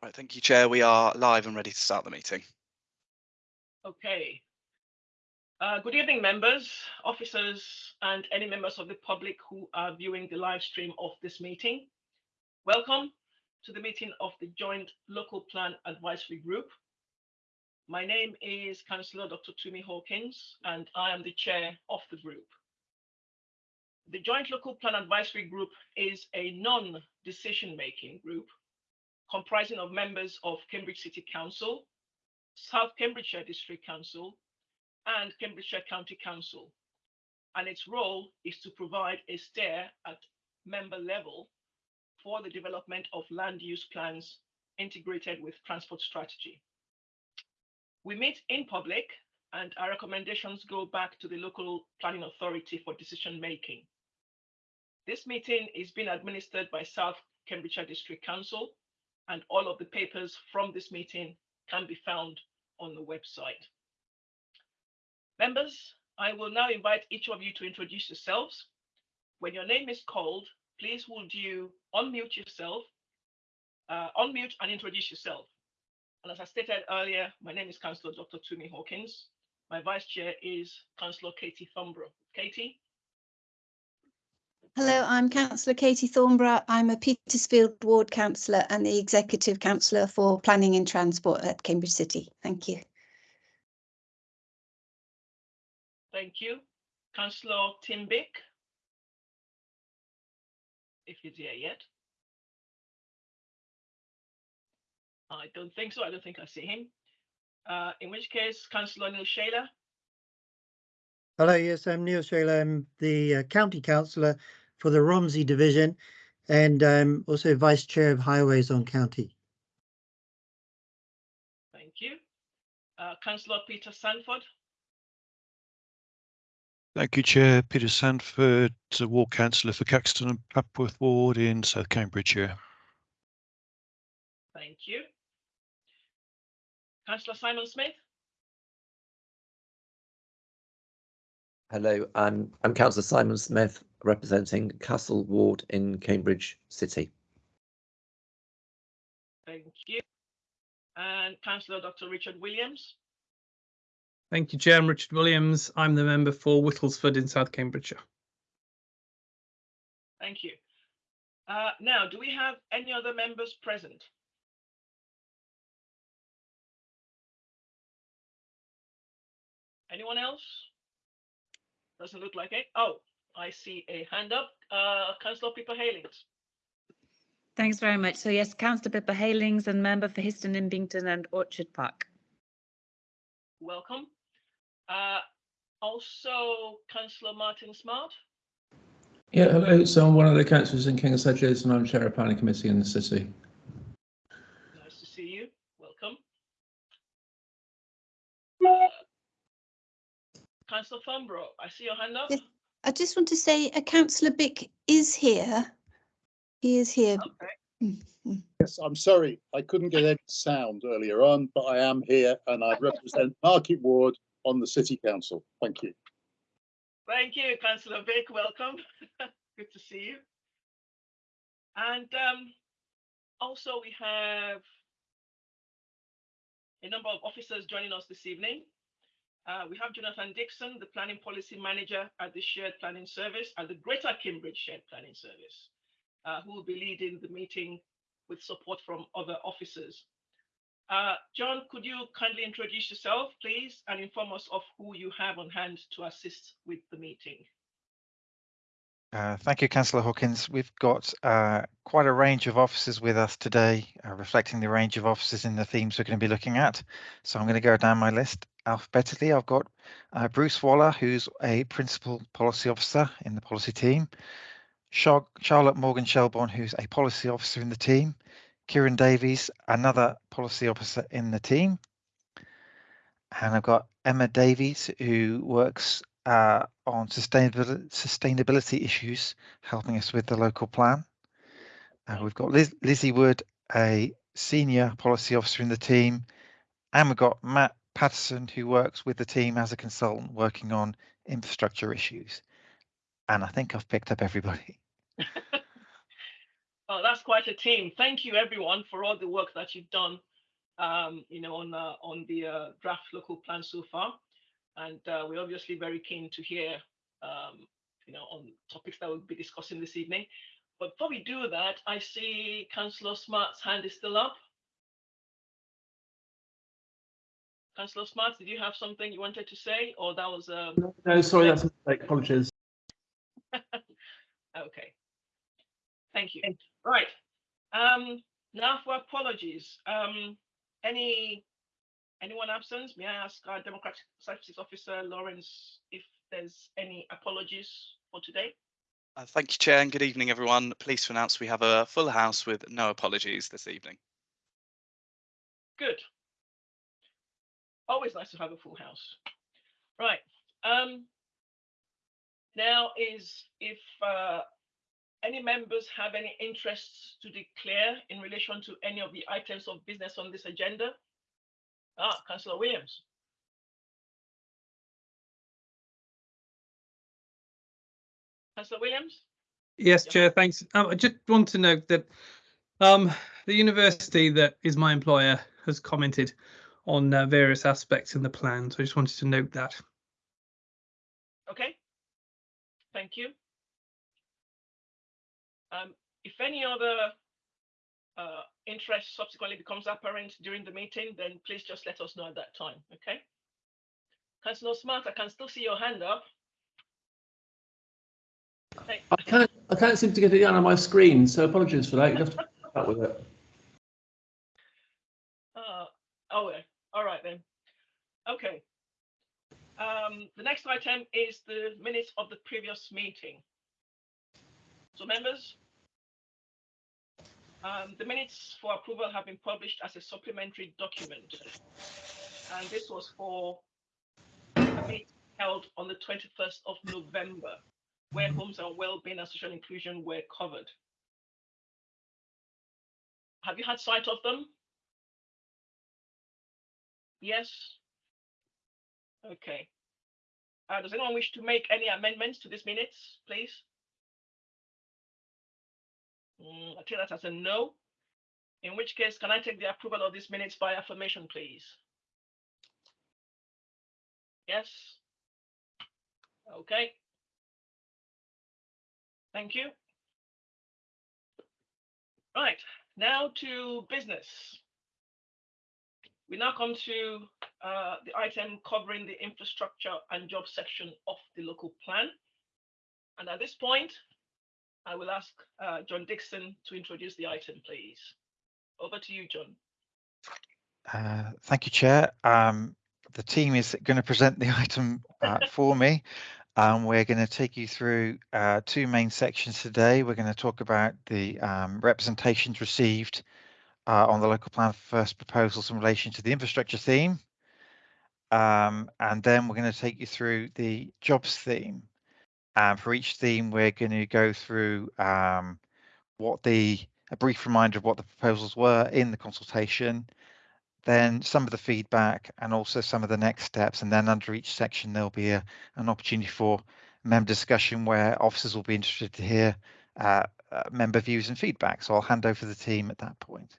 Right, thank you, Chair. We are live and ready to start the meeting. Okay. Uh, good evening, members, officers, and any members of the public who are viewing the live stream of this meeting. Welcome to the meeting of the Joint Local Plan Advisory Group. My name is Councillor Dr. Tumi Hawkins, and I am the chair of the group. The Joint Local Plan Advisory Group is a non-decision-making group comprising of members of Cambridge City Council, South Cambridgeshire District Council, and Cambridgeshire County Council. And its role is to provide a steer at member level for the development of land use plans integrated with transport strategy. We meet in public and our recommendations go back to the local planning authority for decision making. This meeting is being administered by South Cambridgeshire District Council and all of the papers from this meeting can be found on the website. Members, I will now invite each of you to introduce yourselves. When your name is called, please would you unmute yourself, uh, unmute and introduce yourself. And as I stated earlier, my name is Councillor Dr. Tumi Hawkins. My vice chair is Councillor Katie Thornburrow. Katie? Hello, I'm Councillor Katie Thornburrow. I'm a Petersfield Ward Councillor and the Executive Councillor for Planning and Transport at Cambridge City. Thank you. Thank you. Councillor Tim Bick? If he's here yet. I don't think so. I don't think I see him. Uh, in which case, Councillor Neil Shailer? Hello, yes, I'm Neil Shailer. I'm the uh, County Councillor for the Romsey Division and I'm also Vice Chair of Highways on County. Thank you. Uh, Councillor Peter Sandford? Thank you, Chair. Peter Sandford, Ward Councillor for Caxton and Papworth Ward in South Cambridgeshire. Thank you. Councillor Simon Smith? Hello, I'm I'm Councillor Simon Smith, representing Castle Ward in Cambridge City. Thank you. And Councillor Dr. Richard Williams? Thank you, Chair. I'm Richard Williams. I'm the member for Whittlesford in South Cambridgeshire. Thank you. Uh, now, do we have any other members present? Anyone else? Doesn't look like it. Oh, I see a hand up. Uh, Councillor Pippa Heylings. Thanks very much. So yes, Councillor Pippa Heylings and member for Histon Impington and Orchard Park. Welcome. Uh, also, Councillor Martin Smart. Yeah, hello. So I'm one of the councillors in King's Hedges and I'm chair of planning committee in the city. Nice to see you. Welcome. Uh, Councillor Thornburrow, I see your hand up. Yes. I just want to say a Councillor Bick is here. He is here. Okay. Yes, I'm sorry, I couldn't get any sound earlier on, but I am here and I represent Market Ward on the City Council. Thank you. Thank you, Councillor Bick. Welcome. Good to see you. And um, also we have a number of officers joining us this evening. Uh, we have Jonathan Dixon, the Planning Policy Manager at the Shared Planning Service, at the Greater Cambridge Shared Planning Service, uh, who will be leading the meeting with support from other officers. Uh, John, could you kindly introduce yourself, please, and inform us of who you have on hand to assist with the meeting? Uh, thank you, Councillor Hawkins. We've got uh, quite a range of officers with us today, reflecting the range of officers in the themes we're going to be looking at. So I'm going to go down my list alphabetically. I've got uh, Bruce Waller, who's a Principal Policy Officer in the policy team. Char Charlotte Morgan Shelbourne, who's a Policy Officer in the team. Kieran Davies, another Policy Officer in the team. And I've got Emma Davies, who works uh, on sustainability, sustainability issues, helping us with the local plan. Uh, we've got Liz, Lizzie Wood, a senior policy officer in the team, and we've got Matt Patterson, who works with the team as a consultant working on infrastructure issues. And I think I've picked up everybody. Oh, that's quite a team. Thank you, everyone, for all the work that you've done, um, you know, on uh, on the uh, draft local plan so far. And uh, we're obviously very keen to hear, um, you know, on topics that we'll be discussing this evening. But before we do that, I see Councillor Smart's hand is still up. Councillor Smart, did you have something you wanted to say, or that was um, No, sorry, that's a mistake. Apologies. okay? Thank you. Right. Um, now for apologies. Um, any anyone absent? May I ask our Democratic Services Officer Lawrence if there's any apologies for today? Uh, thank you, Chair, and good evening, everyone. Pleased to announce we have a full house with no apologies this evening. Good. Always nice to have a full house. Right. Um, now is if uh, any members have any interests to declare in relation to any of the items of business on this agenda. Ah, Councillor Williams. Councillor Williams? Yes, Yeah. Chair, thanks. Um, I just want to note that um, the university that is my employer has commented on uh, various aspects in the plan. So I just wanted to note that. Okay. Thank you. Um, if any other uh, interest subsequently becomes apparent during the meeting, then please just let us know at that time, okay? Councillor Smart, I can still see your hand up. Hey, I can't, I can't seem to get it down on my screen, so apologies for that. You have to put with it. uh, oh, yeah. All right then. Okay. Um, the next item is the minutes of the previous meeting. So members, um, the minutes for approval have been published as a supplementary document. And this was for a meeting held on the 21st of November, where homes and well-being and social inclusion were covered. Have you had sight of them? Yes? Okay. Uh, does anyone wish to make any amendments to these minutes, please? Mm, I take that as a no. In which case, can I take the approval of these minutes by affirmation, please? Yes? Okay. Thank you. Right, now to business. We now come to uh, the item covering the infrastructure and job section of the local plan. And at this point, I will ask uh, John Dixon to introduce the item, please. Over to you, John. Uh, Thank you, Chair. Um, The team is going to present the item uh, for me. Um, We're going to take you through uh, two main sections today. We're going to talk about the um, representations received uh, on the local plan first proposals in relation to the infrastructure theme. Um, And then we're going to take you through the jobs theme. And for each theme, we're going to go through um, what the, a brief reminder of what the proposals were in the consultation, then some of the feedback and also some of the next steps. And then under each section, there'll be a, an opportunity for member discussion where officers will be interested to hear uh, uh, member views and feedback. So I'll hand over to the team at that point.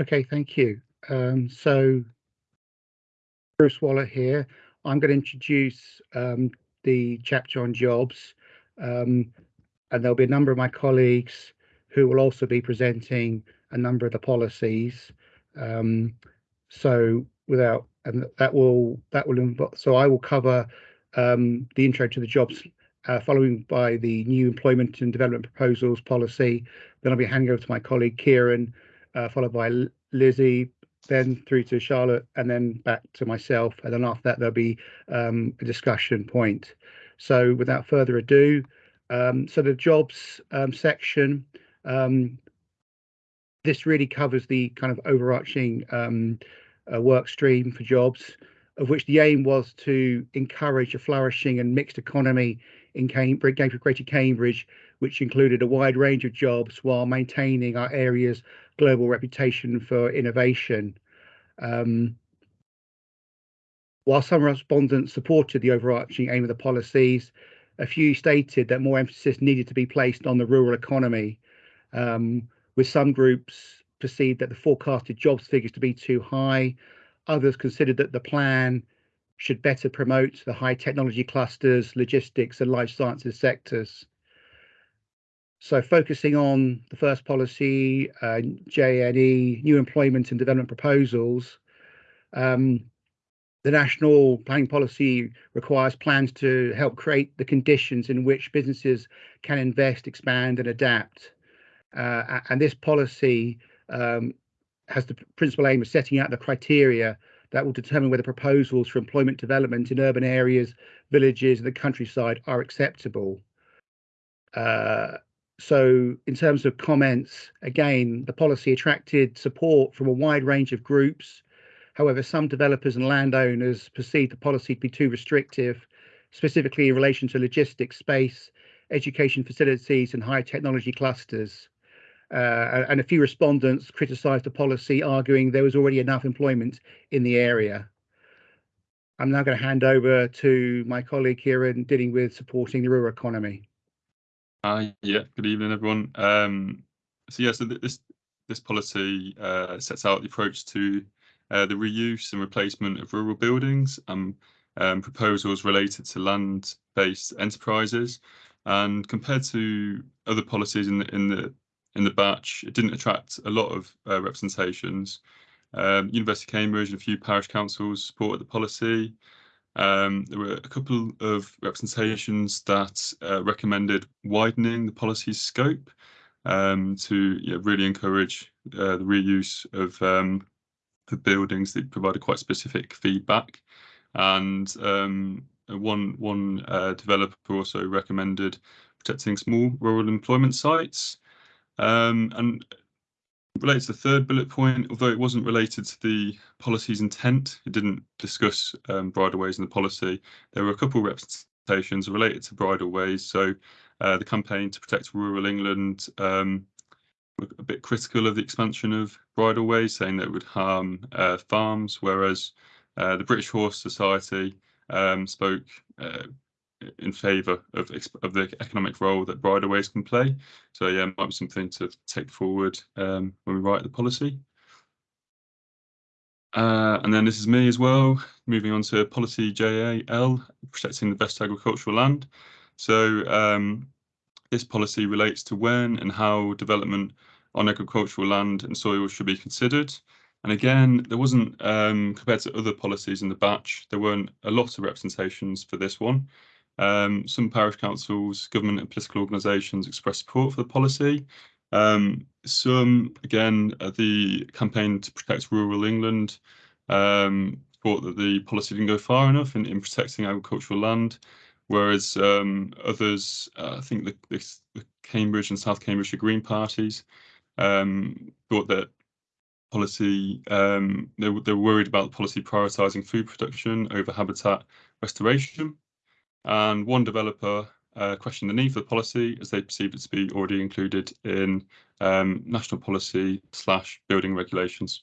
Okay, thank you. Um, so Bruce Waller here. I'm going to introduce um, the chapter on jobs, um, and there'll be a number of my colleagues who will also be presenting a number of the policies. Um, so without, and that will that will involve. So I will cover um, the intro to the jobs, uh, following by the new employment and development proposals policy. Then I'll be handing over to my colleague Kieran, uh, followed by Lizzie, then through to Charlotte, and then back to myself. And then after that, there'll be um, a discussion point. So without further ado, um, so the jobs um, section, um, this really covers the kind of overarching um, uh, work stream for jobs, of which the aim was to encourage a flourishing and mixed economy in Cambridge, Greater Cambridge, which included a wide range of jobs while maintaining our area's global reputation for innovation. Um, While some respondents supported the overarching aim of the policies, a few stated that more emphasis needed to be placed on the rural economy, um, with some groups perceived that the forecasted jobs figures to be too high. Others considered that the plan should better promote the high technology clusters, logistics and life sciences sectors. So focusing on the first policy, uh, JNE, new employment and development proposals, um, the national planning policy requires plans to help create the conditions in which businesses can invest, expand and adapt. Uh, and this policy um, has the principal aim of setting out the criteria that will determine whether proposals for employment development in urban areas, villages and the countryside are acceptable. Uh, so in terms of comments, again, the policy attracted support from a wide range of groups. However, some developers and landowners perceived the policy to be too restrictive, specifically in relation to logistics space, education facilities and high technology clusters. Uh, and a few respondents criticised the policy, arguing there was already enough employment in the area. I'm now going to hand over to my colleague Kieran dealing with supporting the rural economy. Uh, yeah, good evening, everyone. Um, so yeah, so this this policy uh, sets out the approach to uh, the reuse and replacement of rural buildings and um, proposals related to land-based enterprises. And compared to other policies in the in the in the batch, it didn't attract a lot of uh, representations. Um, University of Cambridge and a few parish councils supported the policy. Um, there were a couple of representations that uh, recommended widening the policy scope um, to really encourage uh, the reuse of um, the buildings that provided quite specific feedback. And um, one one uh, developer also recommended protecting small rural employment sites. Um, and related to the third bullet point, although it wasn't related to the policy's intent, it didn't discuss um, bridleways in the policy. There were a couple of representations related to bridleways. So uh, the campaign to protect rural England um, were a bit critical of the expansion of bridleways, saying that it would harm uh, farms, whereas uh, the British Horse Society um, spoke uh, in favour of of the economic role that bridleways can play. So yeah, might be something to take forward um, when we write the policy. Uh, and then this is me as well, moving on to policy JAL, protecting the best agricultural land. So um, this policy relates to when and how development on agricultural land and soil should be considered. And again, there wasn't, um, compared to other policies in the batch, there weren't a lot of representations for this one. Um, some parish councils, government and political organisations expressed support for the policy. Um, some, again, the campaign to protect rural England um, thought that the policy didn't go far enough in, in protecting agricultural land, whereas um, others, uh, I think the, the, the, Cambridge and South Cambridgeshire Green parties um, thought that policy, um, they, they were worried about the policy prioritising food production over habitat restoration. And one developer uh, questioned the need for the policy as they perceived it to be already included in um, national policy slash building regulations.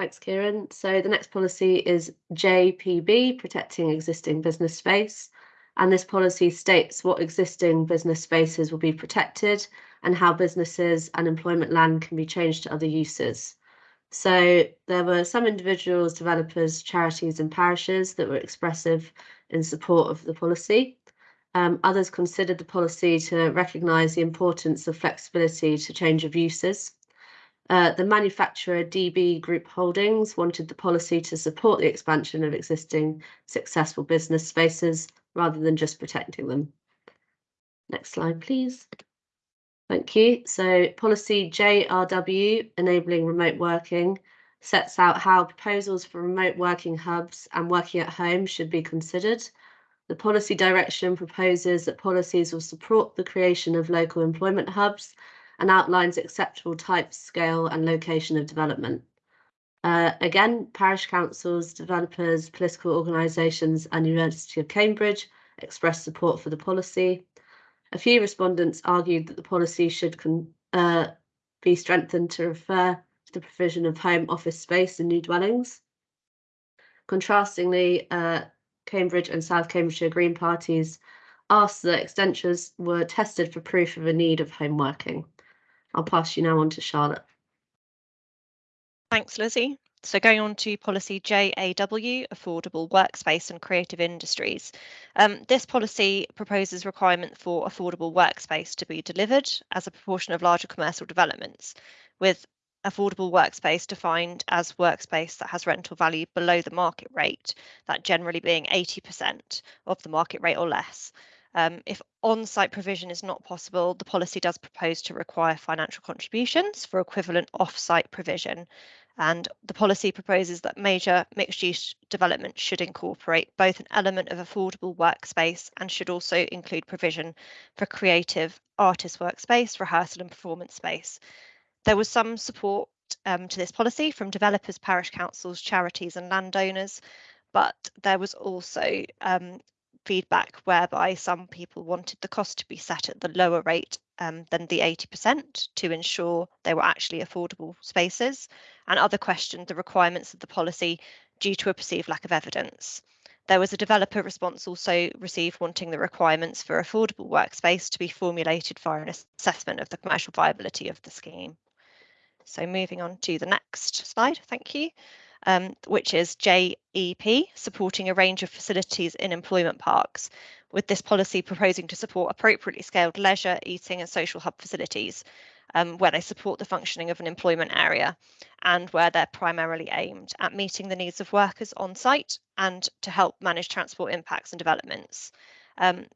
Thanks, Kieran. So the next policy is JPB, protecting existing business space. And this policy states what existing business spaces will be protected and how businesses and employment land can be changed to other uses. So there were some individuals, developers, charities and parishes that were expressive in support of the policy. Um, others considered the policy to recognise the importance of flexibility to change of uses. Uh, the manufacturer DB Group Holdings wanted the policy to support the expansion of existing successful business spaces rather than just protecting them. Next slide, please. Thank you. So policy JRW, enabling remote working, sets out how proposals for remote working hubs and working at home should be considered. The policy direction proposes that policies will support the creation of local employment hubs and outlines acceptable type, scale and location of development. Uh, again, parish councils, developers, political organisations and University of Cambridge expressed support for the policy. A few respondents argued that the policy should uh, be strengthened to refer to the provision of home office space in new dwellings. Contrastingly, uh, Cambridge and South Cambridgeshire Green parties asked that extensions were tested for proof of a need of home working. I'll pass you now on to Charlotte. Thanks, Lizzie. So going on to policy JAW, affordable workspace and creative industries. Um, this policy proposes requirement for affordable workspace to be delivered as a proportion of larger commercial developments, with affordable workspace defined as workspace that has rental value below the market rate, that generally being 80% of the market rate or less. Um, if on-site provision is not possible, the policy does propose to require financial contributions for equivalent off-site provision. And the policy proposes that major mixed-use development should incorporate both an element of affordable workspace and should also include provision for creative artist workspace, rehearsal and performance space. There was some support um, to this policy from developers, parish councils, charities and landowners, but there was also um, feedback whereby some people wanted the cost to be set at the lower rate um, than the 80% to ensure they were actually affordable spaces, and other questioned the requirements of the policy due to a perceived lack of evidence. There was a developer response also received wanting the requirements for affordable workspace to be formulated via an assessment of the commercial viability of the scheme. So moving on to the next slide, thank you um, which is JEP, supporting a range of facilities in employment parks, with this policy proposing to support appropriately scaled leisure, eating and social hub facilities um, where they support the functioning of an employment area and where they're primarily aimed at meeting the needs of workers on site and to help manage transport impacts and developments. Um,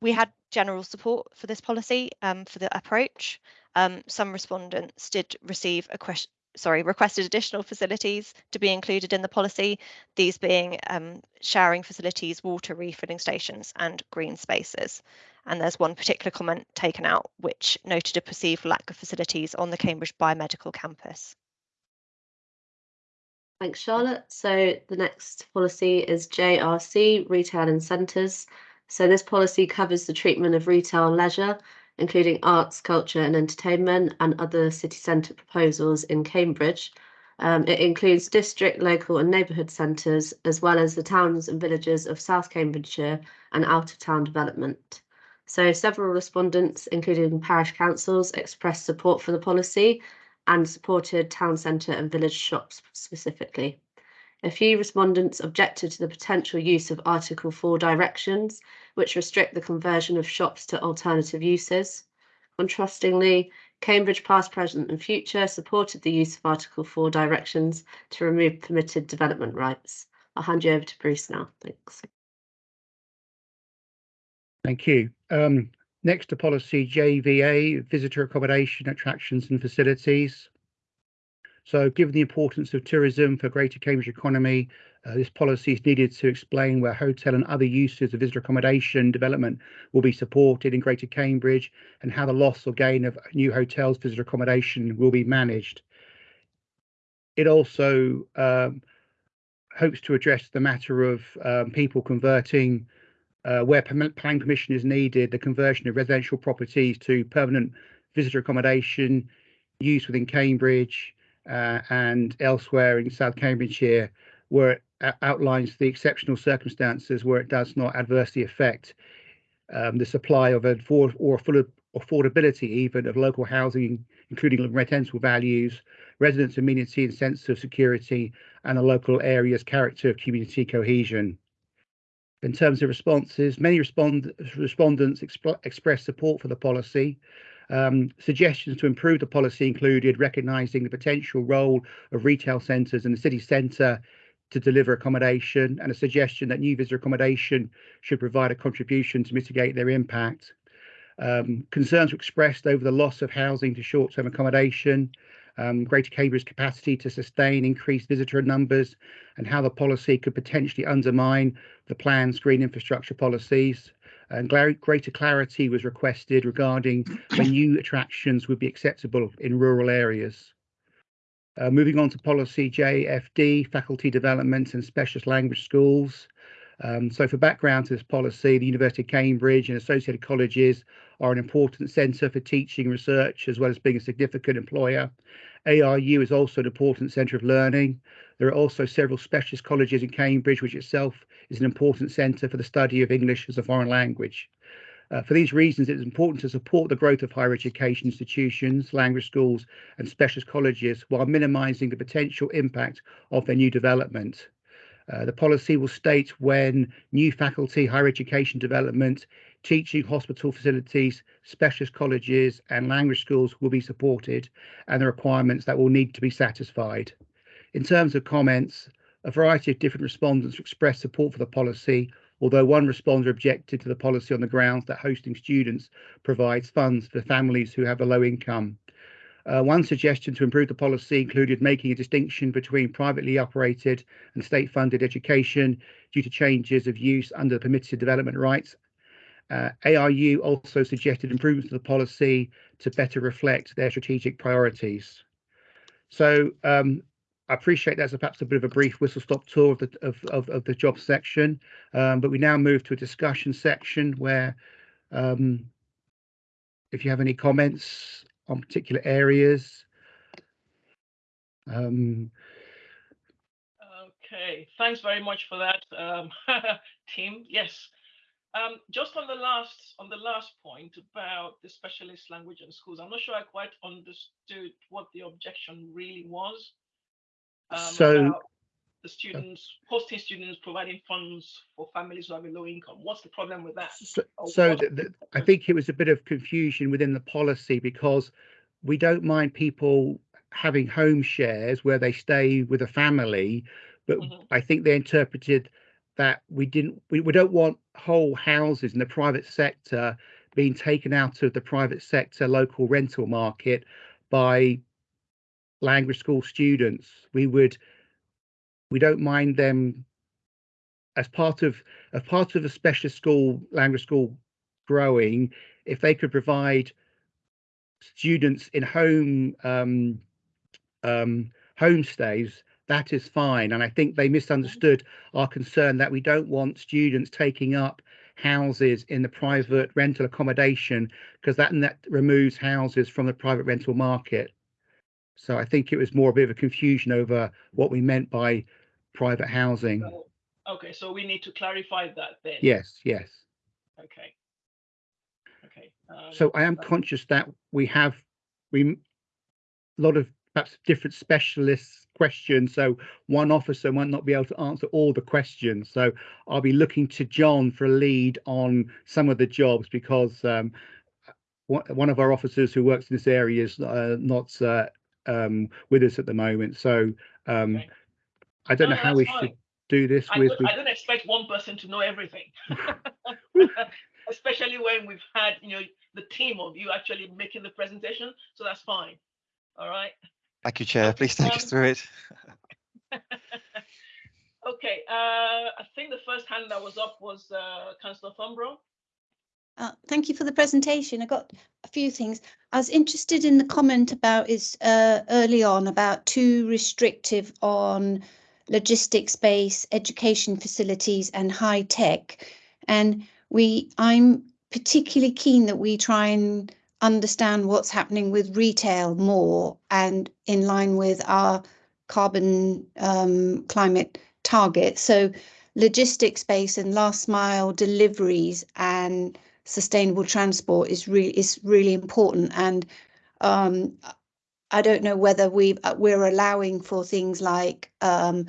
we had general support for this policy um, for the approach. Um, some respondents did receive a question sorry, requested additional facilities to be included in the policy, these being um, showering facilities, water refilling stations and green spaces. And there's one particular comment taken out which noted a perceived lack of facilities on the Cambridge Biomedical campus. Thanks, Charlotte. So the next policy is JRC, Retail and Centres. So this policy covers the treatment of retail and leisure including arts, culture and entertainment and other city centre proposals in Cambridge. Um, it includes district, local and neighbourhood centres, as well as the towns and villages of South Cambridgeshire and out of town development. So several respondents, including parish councils, expressed support for the policy and supported town centre and village shops specifically. A few respondents objected to the potential use of Article 4 directions, which restrict the conversion of shops to alternative uses. Contrastingly, Cambridge past, present and future supported the use of Article 4 directions to remove permitted development rights. I'll hand you over to Bruce now. Thanks. Thank you. Um, next to policy JVA, visitor accommodation, attractions and facilities. So given the importance of tourism for greater Cambridge economy, uh, this policy is needed to explain where hotel and other uses of visitor accommodation development will be supported in Greater Cambridge and how the loss or gain of new hotels visitor accommodation will be managed. It also um, hopes to address the matter of um, people converting uh, where planning permission is needed, the conversion of residential properties to permanent visitor accommodation use within Cambridge, and elsewhere in South Cambridgeshire, where it outlines the exceptional circumstances where it does not adversely affect um, the supply of afford or full affordability even of local housing, including rental values, residents' amenity and sense of security, and the local area's character of community cohesion. In terms of responses, many respond respondents exp expressed support for the policy, um, suggestions to improve the policy included recognising the potential role of retail centres in the city centre to deliver accommodation and a suggestion that new visitor accommodation should provide a contribution to mitigate their impact. Um, concerns were expressed over the loss of housing to short-term accommodation, um, Greater Cambridge's capacity to sustain increased visitor numbers, and how the policy could potentially undermine the plan's green infrastructure policies and greater clarity was requested regarding when new attractions would be acceptable in rural areas. Uh, moving on to policy JFD, faculty development and specialist language schools. Um, so for background to this policy, the University of Cambridge and associated colleges are an important centre for teaching research, as well as being a significant employer. ARU is also an important centre of learning. There are also several specialist colleges in Cambridge, which itself is an important centre for the study of English as a foreign language. Uh, for these reasons, it is important to support the growth of higher education institutions, language schools and specialist colleges while minimising the potential impact of their new development. Uh, the policy will state when new faculty, higher education development, teaching hospital facilities, specialist colleges and language schools will be supported and the requirements that will need to be satisfied. In terms of comments, a variety of different respondents expressed support for the policy, although one responder objected to the policy on the grounds that hosting students provides funds for families who have a low income. Uh, one suggestion to improve the policy included making a distinction between privately operated and state funded education due to changes of use under the permitted development rights. Uh, ARU also suggested improvements to the policy to better reflect their strategic priorities. So um, I appreciate that's perhaps a bit of a brief whistle stop tour of the of, of, of the job section, um, but we now move to a discussion section where um, if you have any comments on particular areas. Um, Okay, thanks very much for that, um, Tim. Yes, um, just on the last on the last point about the specialist language and schools, I'm not sure I quite understood what the objection really was. Um, So- the students hosting students providing funds for families who have a low income. What's the problem with that? So, so the, the, I think it was a bit of confusion within the policy because we don't mind people having home shares where they stay with a family, but Mhm. I think they interpreted that we didn't, we, we don't want whole houses in the private sector being taken out of the private sector local rental market by language school students. We would, we don't mind them as part of as part of a specialist school language school growing if they could provide students in home um, um, homestays that is fine and i think they misunderstood our concern that we don't want students taking up houses in the private rental accommodation because that that removes houses from the private rental market so i think it was more a bit of a confusion over what we meant by private housing So- Okay, so we need to clarify that then. yes yes Okay. Okay. um, So I am right. conscious that we have we a lot of perhaps different specialists questions. So one officer might not be able to answer all the questions. So I'll be looking to John for a lead on some of the jobs because um, one of our officers who works in this area is uh, not uh, um, with us at the moment. So um, Okay. I don't No, know how we fine. should do this I with. don't, with I don't expect one person to know everything. Especially when we've had, you know, the team of you actually making the presentation, so that's fine. All right. Thank you, Chair. Please take us Um, through it. Okay, uh, I think the first hand that was up was uh, Councillor Thornburrow. Uh, thank you for the presentation. I got a few things. I was interested in the comment about is uh, early on about too restrictive on logistics space, education facilities and high tech. And we, I'm particularly keen that we try and understand what's happening with retail more and in line with our carbon um, climate target. So logistics space and last mile deliveries and sustainable transport is really is really important and um I don't know whether we uh, we're allowing for things like um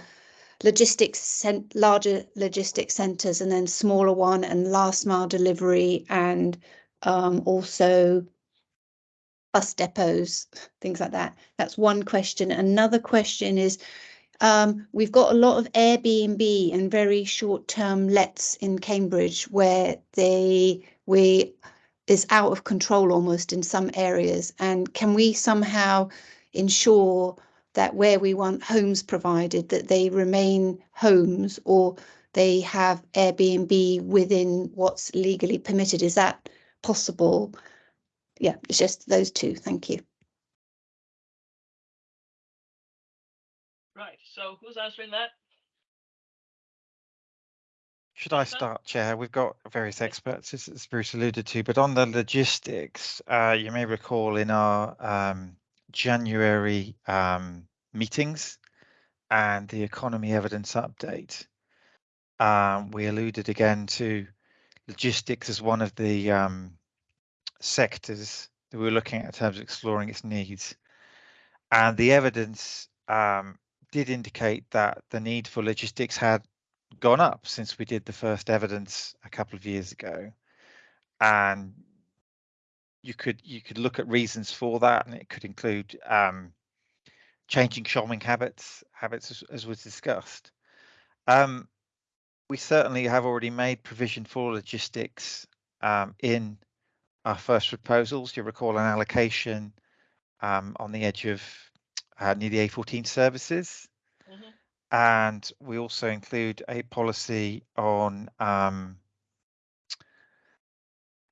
logistics larger logistics centers and then smaller one and last mile delivery and um also bus depots things like that that's one question another question is um, we've got a lot of Airbnb and very short-term lets in Cambridge where they we is out of control almost in some areas. And can we somehow ensure that where we want homes provided that they remain homes or they have Airbnb within what's legally permitted? Is that possible? Yeah, it's just those two. Thank you. Right, so who's answering that? Should I start, Chair? We've got various experts, as, as Bruce alluded to, but on the logistics, uh, you may recall in our um, January um, meetings and the economy evidence update, um, we alluded again to logistics as one of the um, sectors that we were looking at in terms of exploring its needs. And the evidence um, did indicate that the need for logistics had gone up since we did the first evidence a couple of years ago. And you could you could look at reasons for that, and it could include um, changing shopping habits, habits as, as was discussed. Um, we certainly have already made provision for logistics um, in our first proposals. You recall an allocation um, on the edge of uh, near the A14 services. Mhm. And we also include a policy on um,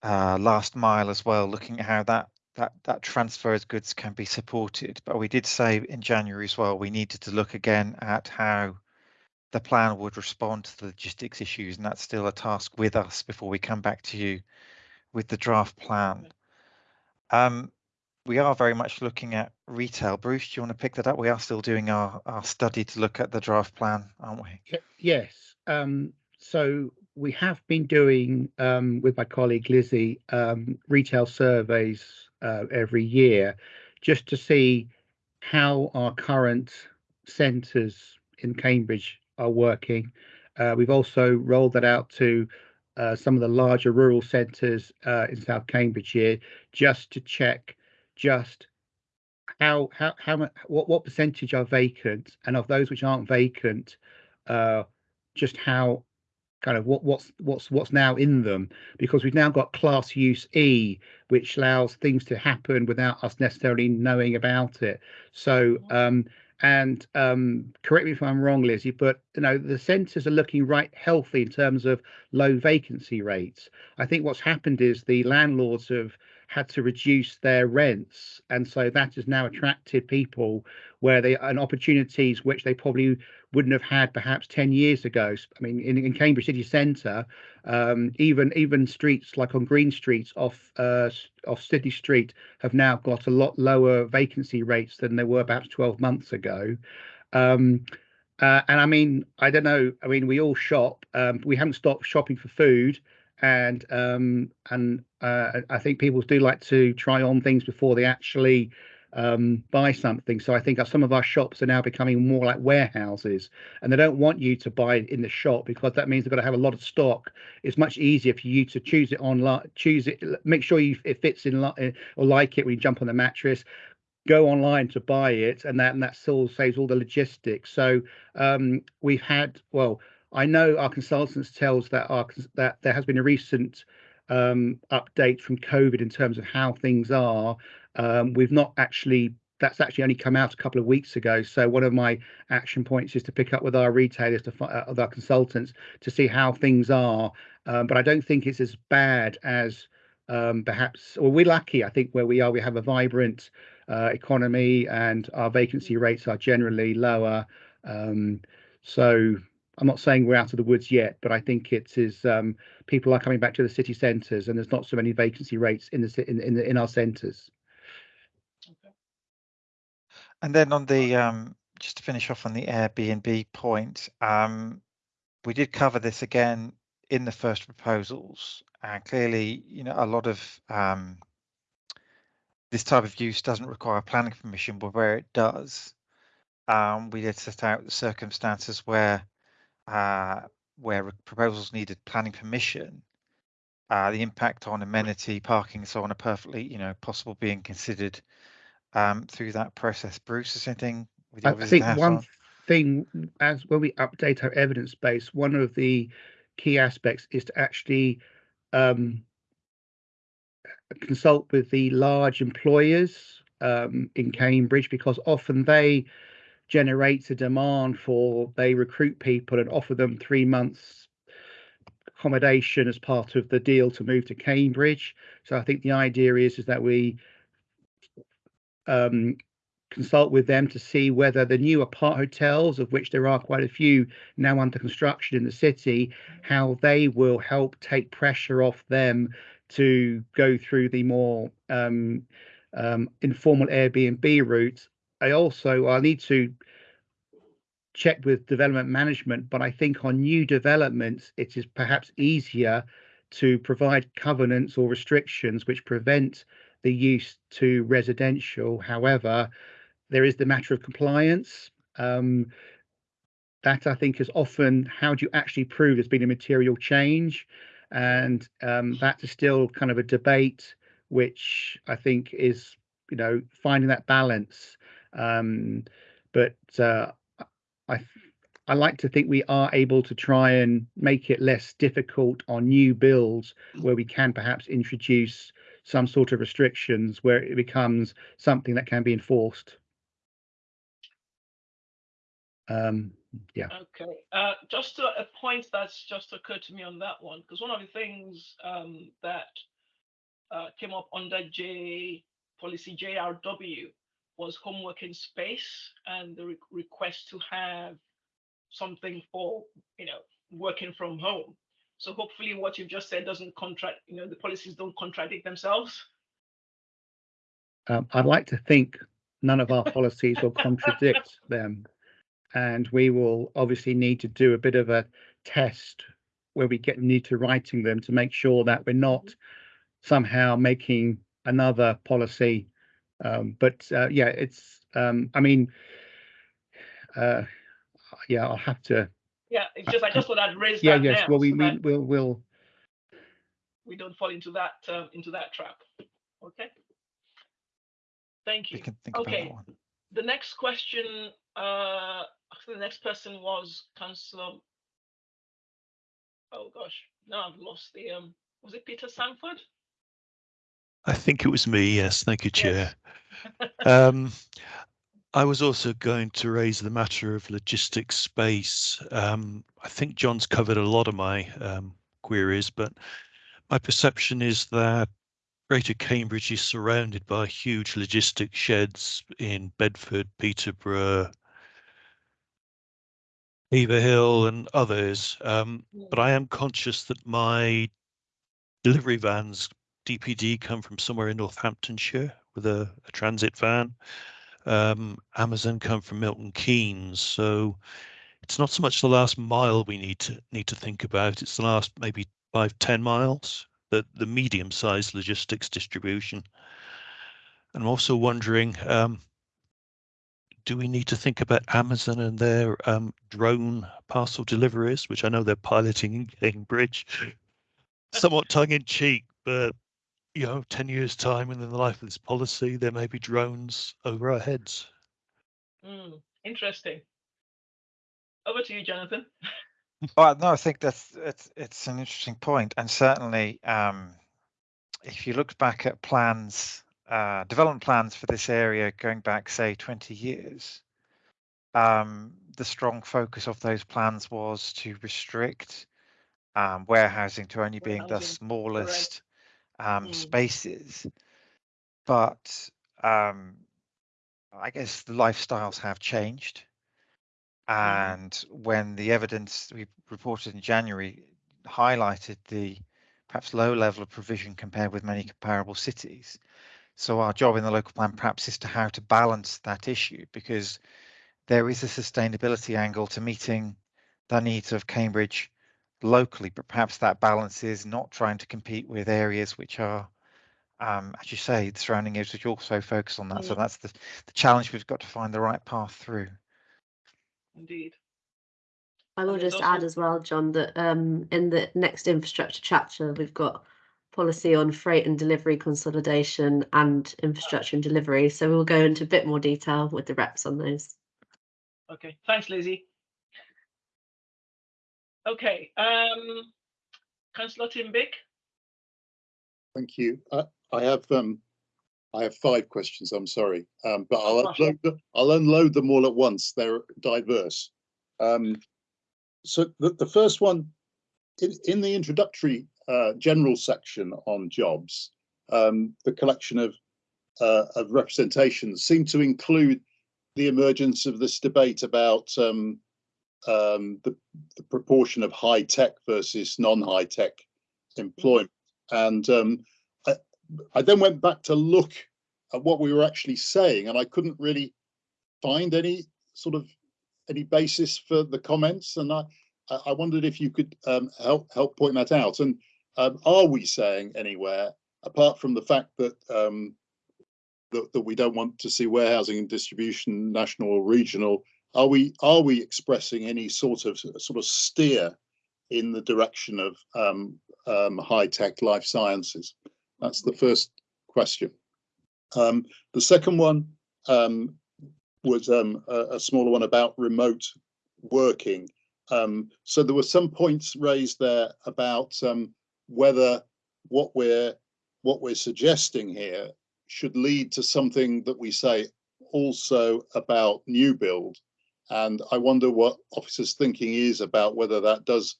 uh, last mile as well, looking at how that that that transfer of goods can be supported. But we did say in January as well, we needed to look again at how the plan would respond to the logistics issues, and that's still a task with us before we come back to you with the draft plan. Um, we are very much looking at retail. Bruce, do you want to pick that up? We are still doing our, our study to look at the draft plan, aren't we? Yes, um, so we have been doing um, with my colleague Lizzie um, retail surveys uh, every year just to see how our current centres in Cambridge are working. Uh, we've also rolled that out to uh, some of the larger rural centres uh, in South Cambridgeshire just to check just how how how what what percentage are vacant and of those which aren't vacant uh just how kind of what what's what's what's now in them. Because we've now got class use e which allows things to happen without us necessarily knowing about it. So um and um correct me if i'm wrong lizzie but you know the centres are looking right healthy in terms of low vacancy rates. I think what's happened is the landlords have had to reduce their rents and so that has now attracted people where they and opportunities which they probably wouldn't have had perhaps 10 years ago I mean in, in cambridge city centre um, even even streets like on green streets off uh, off Sidney Street have now got a lot lower vacancy rates than they were perhaps 12 months ago um, uh, and I mean, I don't know. I mean, we all shop. Um, we haven't stopped shopping for food, and um, and uh, I I think people do like to try on things before they actually um, buy something. So I think some of our shops are now becoming more like warehouses, and they don't want you to buy in the shop because that means they've got to have a lot of stock. It's much easier for you to choose it online, choose it, make sure you it fits in li- or like it when you jump on the mattress go online to buy it and that and that still saves all the logistics so um we've had well i know our consultants tells that our that there has been a recent um update from covid in terms of how things are um we've not actually that's actually only come out a couple of weeks ago so one of my action points is to pick up with our retailers to uh, with our consultants to see how things are um, but i don't think it's as bad as um perhaps well we're lucky i think where we are we have a vibrant uh, economy and our vacancy rates are generally lower. Um, so I'm not saying we're out of the woods yet, but I think it is um, people are coming back to the city centres and there's not so many vacancy rates in the in in, the, in our centres. And then on the um, just to finish off on the Airbnb point, um, we did cover this again in the first proposals, and clearly, you know, a lot of um, this type of use doesn't require planning permission, but where it does, um, we did set out the circumstances where uh, where proposals needed planning permission. Uh, the impact on amenity, parking, so on are perfectly, you know, possible being considered um, through that process. Bruce, is anything with I, your I think one on? thing as when we update our evidence base, one of the key aspects is to actually um, consult with the large employers um, in Cambridge because often they generate a demand for they recruit people and offer them three months accommodation as part of the deal to move to Cambridge. So I think the idea is is that we um, consult with them to see whether the new apart hotels, of which there are quite a few now under construction in the city, how they will help take pressure off them to go through the more um, um, informal Airbnb route. I also I need to check with development management, but I think on new developments, it is perhaps easier to provide covenants or restrictions which prevent the use to residential. However, there is the matter of compliance. Um, that I think is often how do you actually prove there's been a material change? And um, that is still kind of a debate, which I think is, you know, finding that balance. Um, but uh, I I like to think we are able to try and make it less difficult on new builds where we can perhaps introduce some sort of restrictions where it becomes something that can be enforced. Um, yeah. Okay, uh, just to a point that's just occurred to me on that one, because one of the things um, that uh, came up under J policy JRW was home working space and the re request to have something for you know working from home. So hopefully, what you've just said doesn't contract. You know, the policies don't contradict themselves. Um, I'd like to think none of our policies will contradict them and we will obviously need to do a bit of a test where we get need to writing them to make sure that we're not somehow making another policy. Um, but uh, yeah, it's um, I mean, uh, yeah, I'll have to. Yeah, it's just I just thought I'd raise Yeah, that Yeah, yes. Well, we so we that will will. we don't fall into that uh, into that trap. Okay. Thank you. We can think Okay. that one. The next question, uh, the next person was Councillor. Oh gosh, now I've lost the um. Was it Peter Sandford? I think it was me. Yes, thank you, Chair. um, I was also going to raise the matter of logistics space. Um, I think John's covered a lot of my um, queries, but my perception is that Greater Cambridge is surrounded by huge logistics sheds in Bedford, Peterborough, Beaver and others. Um, but I am conscious that my delivery vans, DPD, come from somewhere in Northamptonshire with a, a transit van. Um, Amazon come from Milton Keynes, so it's not so much the last mile we need to need to think about. It's the last maybe five ten miles, the the medium-sized logistics distribution. And I'm also wondering, um, do we need to think about Amazon and their um, drone parcel deliveries, which I know they're piloting in Cambridge, somewhat tongue in cheek, but you know, 10 years time and in the life of this policy, there may be drones over our heads. Hmm, interesting. Over to you, Jonathan. Well, no, I think that's it's it's an interesting point, and certainly, um, if you look back at plans, uh, development plans for this area going back, say, 20 years, um, the strong focus of those plans was to restrict um, warehousing to only being the smallest um, Mm. spaces. But um, I guess the lifestyles have changed. And when the evidence we reported in January highlighted the perhaps low level of provision compared with many comparable cities. So our job in the local plan perhaps is to how to balance that issue because there is a sustainability angle to meeting the needs of Cambridge locally, but perhaps that balance is not trying to compete with areas which are, um, as you say, the surrounding areas which also focus on that. So Mm. that's the, the challenge. We've got to find the right path through. Indeed. I will just add as well, John, that um, in the next infrastructure chapter, we've got policy on freight and delivery consolidation and infrastructure and delivery. So we'll go into a bit more detail with the reps on those. Okay, thanks, Lizzie. Okay, um, Councillor Tim Bick. Thank you. I, I have, um, I have five questions, I'm sorry, um, but I'll unload, them- I'll unload them all at once. They're diverse. Um, so the, the first one, in, in the introductory, uh, general section on jobs, um, the collection of uh, of representation seem to include the emergence of this debate about um, um, the, the, proportion of high tech versus non-high tech employment. And um, I, I, then went back to look at what we were actually saying, and I couldn't really find any sort of any basis for the comments. And I, I wondered if you could um, help help point that out. And um, are we saying anywhere, apart from the fact that um, that, that we don't want to see warehousing and distribution national or regional are we are we expressing any sort of sort of steer in the direction of um, um, high tech life sciences? That's the first question. Um, the second one um, was um, a, a, smaller one about remote working. Um, so there were some points raised there about whether what we're what we're suggesting here should lead to something that we say also about new build and I wonder what officers' thinking is about whether that does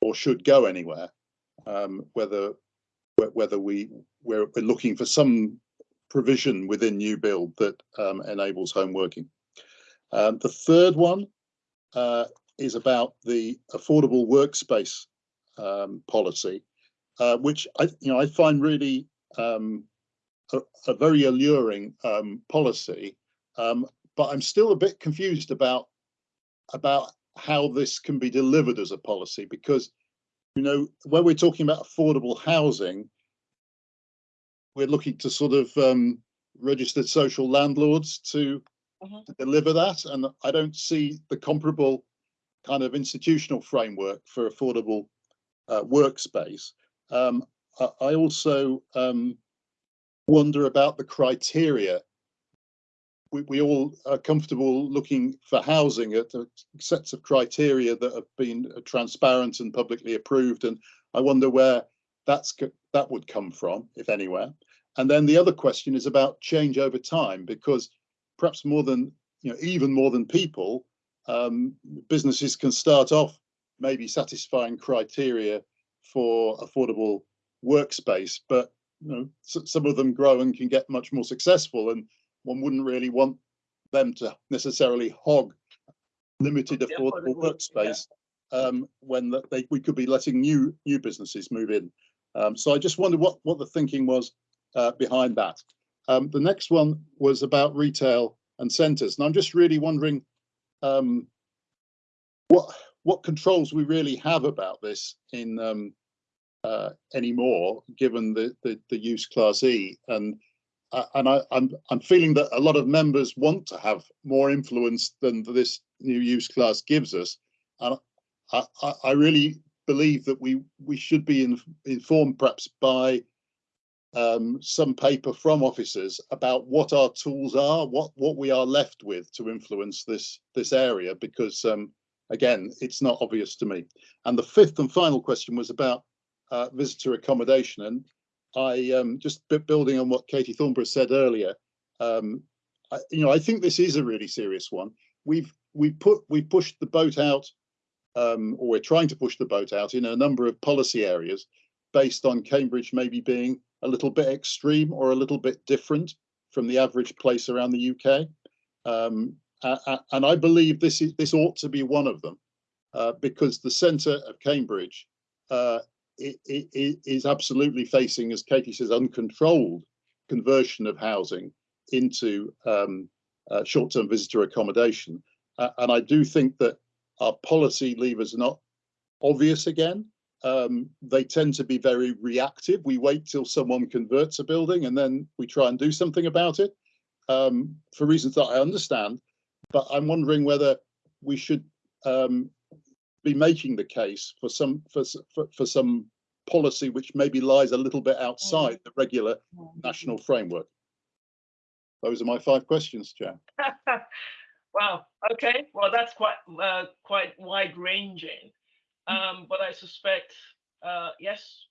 or should go anywhere. Um, whether whether we we're, we're, looking for some provision within new build that um, enables home working. Um, the third one uh, is about the affordable workspace um, policy, uh, which I you know I find really um, a, a, very alluring um, policy. Um, but I'm still a bit confused about about how this can be delivered as a policy because you know when we're talking about affordable housing we're looking to sort of um, registered social landlords to, uh-huh. to deliver that and i don't see the comparable kind of institutional framework for affordable uh, workspace um, I, I, also um, wonder about the criteria we, we all are comfortable looking for housing at sets of criteria that have been transparent and publicly approved. And I wonder where that's that would come from, if anywhere. And then the other question is about change over time, because perhaps more than you know, even more than people, um, businesses can start off maybe satisfying criteria for affordable workspace, but you know, some of them grow and can get much more successful. And one wouldn't really want them to necessarily hog limited affordable workspace um, when they, we could be letting new new businesses move in. Um, so I just wondered what what the thinking was uh, behind that. Um, the next one was about retail and centres, and I'm just really wondering um, what what controls we really have about this in um, uh, anymore, given the, the the use class E and and I, I'm, I'm feeling that a lot of members want to have more influence than this new use class gives us. And I, I, I really believe that we we should be in, informed perhaps by um, some paper from officers about what our tools are, what what we are left with to influence this this area, because um, again, it's not obvious to me. And the fifth and final question was about uh, visitor accommodation, and I um, just building on what Katie Thornburrow said earlier. Um, I, you know, I think this is a really serious one. We've we put we pushed the boat out, um, or we're trying to push the boat out in a number of policy areas, based on Cambridge maybe being a little bit extreme or a little bit different from the average place around the UK. Um, and I believe this is this ought to be one of them, uh, because the centre of Cambridge uh, is absolutely facing, as Katie says, uncontrolled conversion of housing into um, uh, short-term visitor accommodation. Uh, and I do think that our policy levers are not obvious again. Um, they tend to be very reactive. We wait till someone converts a building and then we try and do something about it um, for reasons that I understand. But I'm wondering whether we should um, be making the case for some for, for, for some policy which maybe lies a little bit outside mm. the regular national framework. Those are my five questions, Chair. wow. Okay. Well, that's quite uh, quite wide ranging, mm. um, but I suspect uh, yes.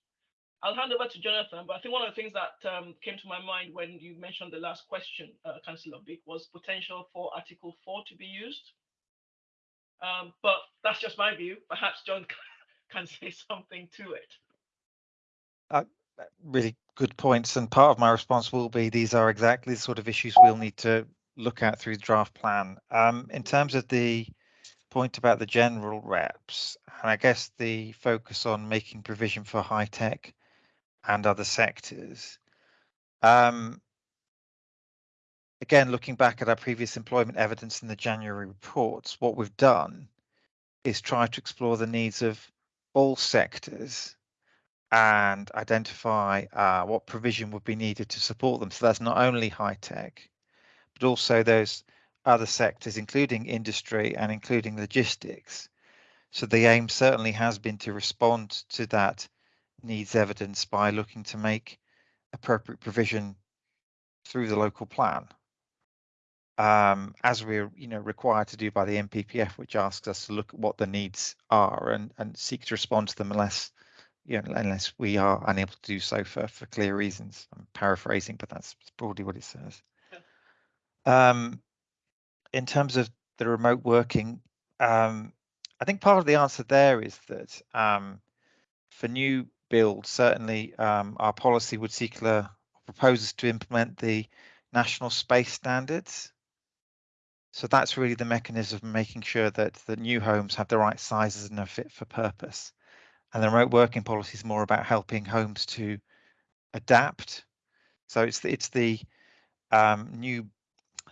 I'll hand over to Jonathan, but I think one of the things that um, came to my mind when you mentioned the last question, uh, Councillor Bick, was potential for Article 4 to be used. Um, but that's just my view. Perhaps John can say something to it. Uh, really good points. And part of my response will be these are exactly the sort of issues we'll need to look at through the draft plan. Um, in terms of the point about the general reps, and I guess the focus on making provision for high tech and other sectors. Um, again, looking back at our previous employment evidence in the January reports, what we've done is try to explore the needs of all sectors and identify uh, what provision would be needed to support them. So that's not only high tech, but also those other sectors, including industry and including logistics. So the aim certainly has been to respond to that needs evidence by looking to make appropriate provision through the local plan. Um, as we're you know required to do by the NPPF, which asks us to look at what the needs are and, and seek to respond to them unless you know, unless we are unable to do so for, for clear reasons. I'm paraphrasing, but that's broadly what it says. Um, in terms of the remote working, um, I think part of the answer there is that um, for new builds, certainly um, our policy would seek a proposes to implement the national space standards. So that's really the mechanism of making sure that the new homes have the right sizes and are fit for purpose. And the remote working policy is more about helping homes to adapt. So it's the, it's the um, new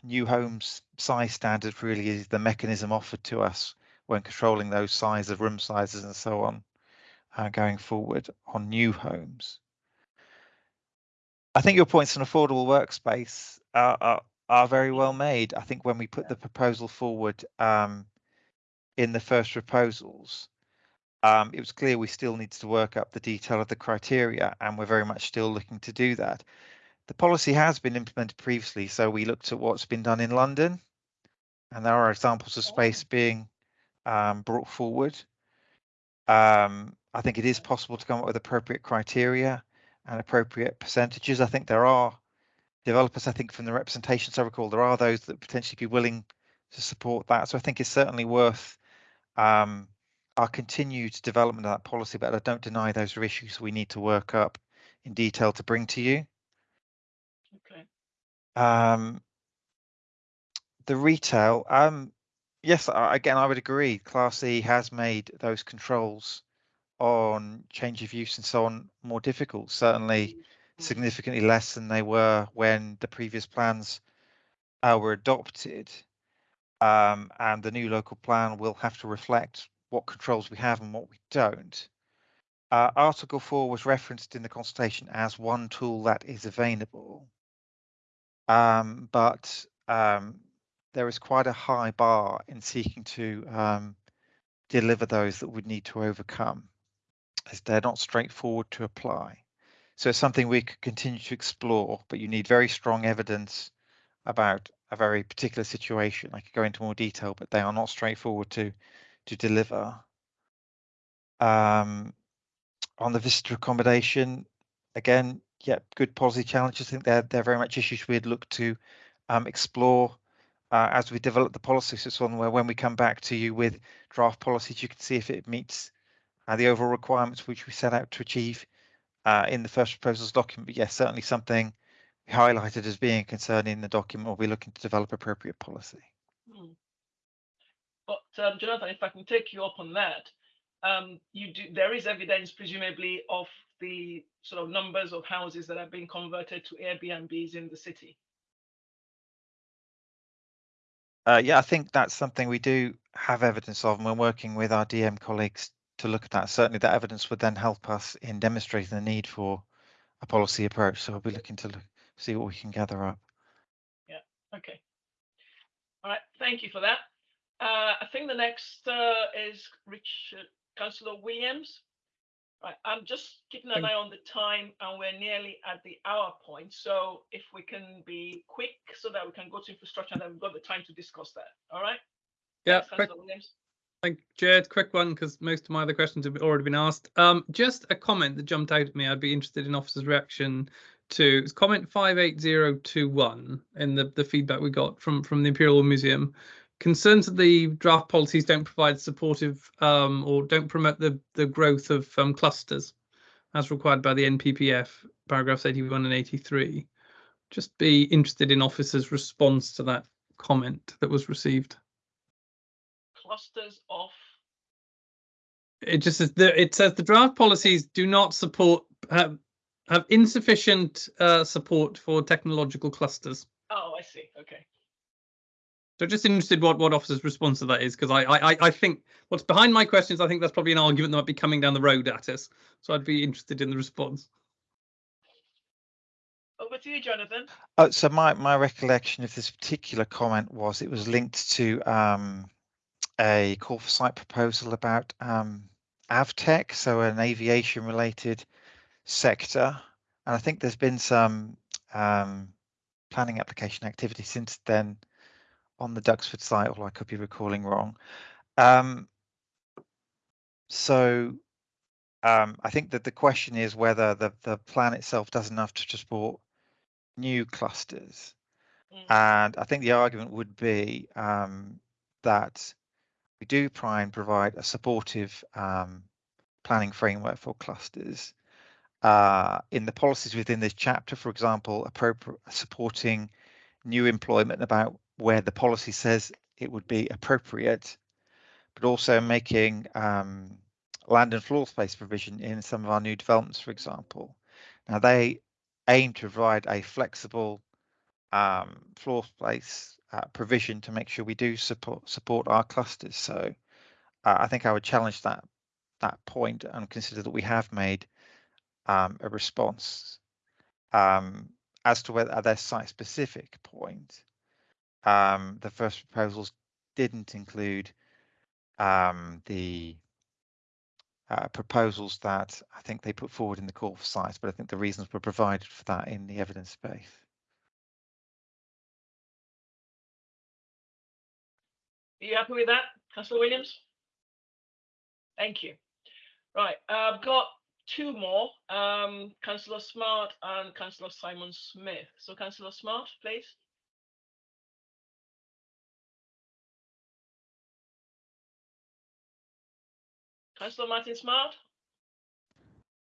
new homes size standard really is the mechanism offered to us when controlling those size of room sizes and so on uh, going forward on new homes. I think your points on affordable workspace are, are, are very well made. I think when we put the proposal forward um, in the first proposals, um, it was clear we still needs to work up the detail of the criteria, and we're very much still looking to do that. The policy has been implemented previously, so we looked at what's been done in London, and there are examples of space being um, brought forward. Um, I think it is possible to come up with appropriate criteria and appropriate percentages. I think there are developers, I think from the representations I recall, there are those that potentially be willing to support that. So I think it's certainly worth um, our continued development of that policy, but I don't deny those are issues we need to work up in detail to bring to you. Okay. Um, the retail, um, yes, again, I would agree. Class E has made those controls on change of use and so on more difficult, certainly significantly less than they were when the previous plans uh, were adopted. Um, and the new local plan will have to reflect what controls we have and what we don't. Uh, Article 4 was referenced in the consultation as one tool that is available. Um, but um, there is quite a high bar in seeking to um, deliver those that we need to overcome, as they're not straightforward to apply. So it's something we could continue to explore, but you need very strong evidence about a very particular situation. I could go into more detail, but they are not straightforward to to deliver. Um, on the visitor accommodation, again, yeah, good policy challenges. I think they're they're very much issues we'd look to um, explore uh, as we develop the policy. So it's one where when we come back to you with draft policies, you can see if it meets uh, the overall requirements which we set out to achieve uh, in the first proposals document. But yes, certainly something highlighted as being a concern in the document. We'll be looking to develop appropriate policy. Hmm. But um, Jonathan, if I can take you up on that, um, you do there is evidence presumably of the sort of numbers of houses that are being converted to Airbnbs in the city. Uh, yeah, I think that's something we do have evidence of, and we're working with our DM colleagues to look at that. Certainly, that evidence would then help us in demonstrating the need for a policy approach. So we'll be looking to look, see what we can gather up. Yeah. Okay. All right. Thank you for that. Uh, I think the next uh, is Richard Councillor Williams. Right, I'm just keeping an eye on the time and we're nearly at the hour point. So if we can be quick so that we can go to infrastructure and then we've got the time to discuss that. All right? Yeah, Councillor Williams. Thank you, Jared. Quick one because most of my other questions have already been asked. Um, just a comment that jumped out at me. I'd be interested in officers' reaction to it's comment 58021 in the, the feedback we got from, from the Imperial Museum concerns that the draft policies don't provide supportive um, or don't promote the, the growth of um, clusters as required by the NPPF, paragraphs 81 and 83. Just be interested in officers' response to that comment that was received. Clusters of It just says the, it says the draft policies do not support have have insufficient uh, support for technological clusters. oh, I see. Okay. So just interested what what officers' response to that is because I, I I- I think what's behind my questions I think that's probably an argument that might be coming down the road at us. So I'd be interested in the response. Over to you, Jonathan. Oh, so my, my recollection of this particular comment was it was linked to um, a call for site proposal about um, AvTech, so an aviation related sector. And I think there's been some um, planning application activity since then on the Duxford site, or I could be recalling wrong. Um, so um, I think that the question is whether the, the plan itself does enough to support new clusters. And I think the argument would be um, that we do try and provide a supportive um, planning framework for clusters. Uh, in the policies within this chapter, for example, supporting new employment about where the policy says it would be appropriate, but also making um, land and floor space provision in some of our new developments, for example. Now they aim to provide a flexible um, floor space uh, provision to make sure we do support support our clusters. So uh, I think I would challenge that that point and consider that we have made um, a response um, as to whether their site specific point. Um, the first proposals didn't include um, the uh, proposals that I think they put forward in the call for sites, but I think the reasons were provided for that in the evidence base. Are you happy with that, Councillor Williams? Thank you. Right, I've got two more, um, Councillor Smart and Councillor Simon Smith. So Councillor Smart, please. Councillor Martin Smart?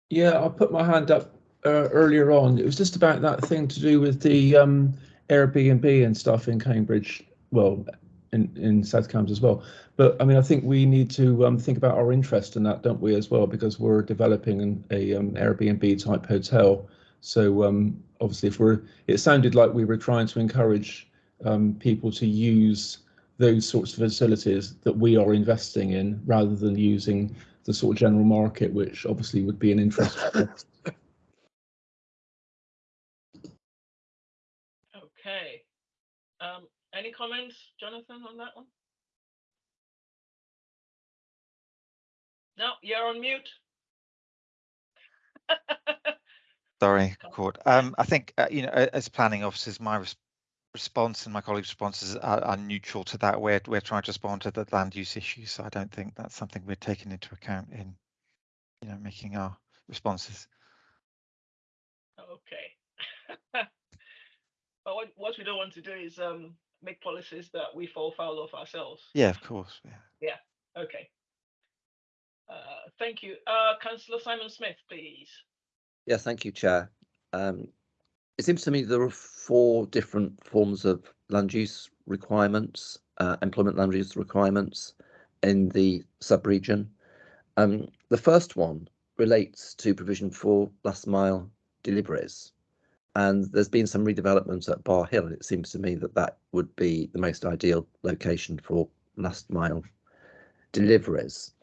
Yeah, I put my hand up uh, earlier on. It was just about that thing to do with the um, Airbnb and stuff in Cambridge. Well, in in South Cambs as well. But I mean, I think we need to um, think about our interest in that, don't we, as well? Because we're developing an a um, Airbnb type hotel. So um, obviously, if we're, it sounded like we were trying to encourage um, people to use those sorts of facilities that we are investing in, rather than using the sort of general market, which obviously would be an interest. any comments, Jonathan, on that one? No, you're on mute. Sorry, Court. Um, I think, uh, you know, as planning officers, my res- response and my colleagues' responses are, are neutral to that. We're, we're trying to respond to the land use issue, so I don't think that's something we're taking into account in, you know, making our responses. Okay. But what, what we don't want to do is um, make policies that we fall foul of ourselves. Yeah, of course. Yeah. Yeah, okay. Uh, thank you. Uh, Councillor Simon Smith, please. Yeah, thank you, Chair. Um, it seems to me there are four different forms of land use requirements, uh, employment land use requirements in the sub-region. Um, the first one relates to provision for last mile deliveries. And there's been some redevelopment at Bar Hill, and it seems to me that that would be the most ideal location for last mile deliveries.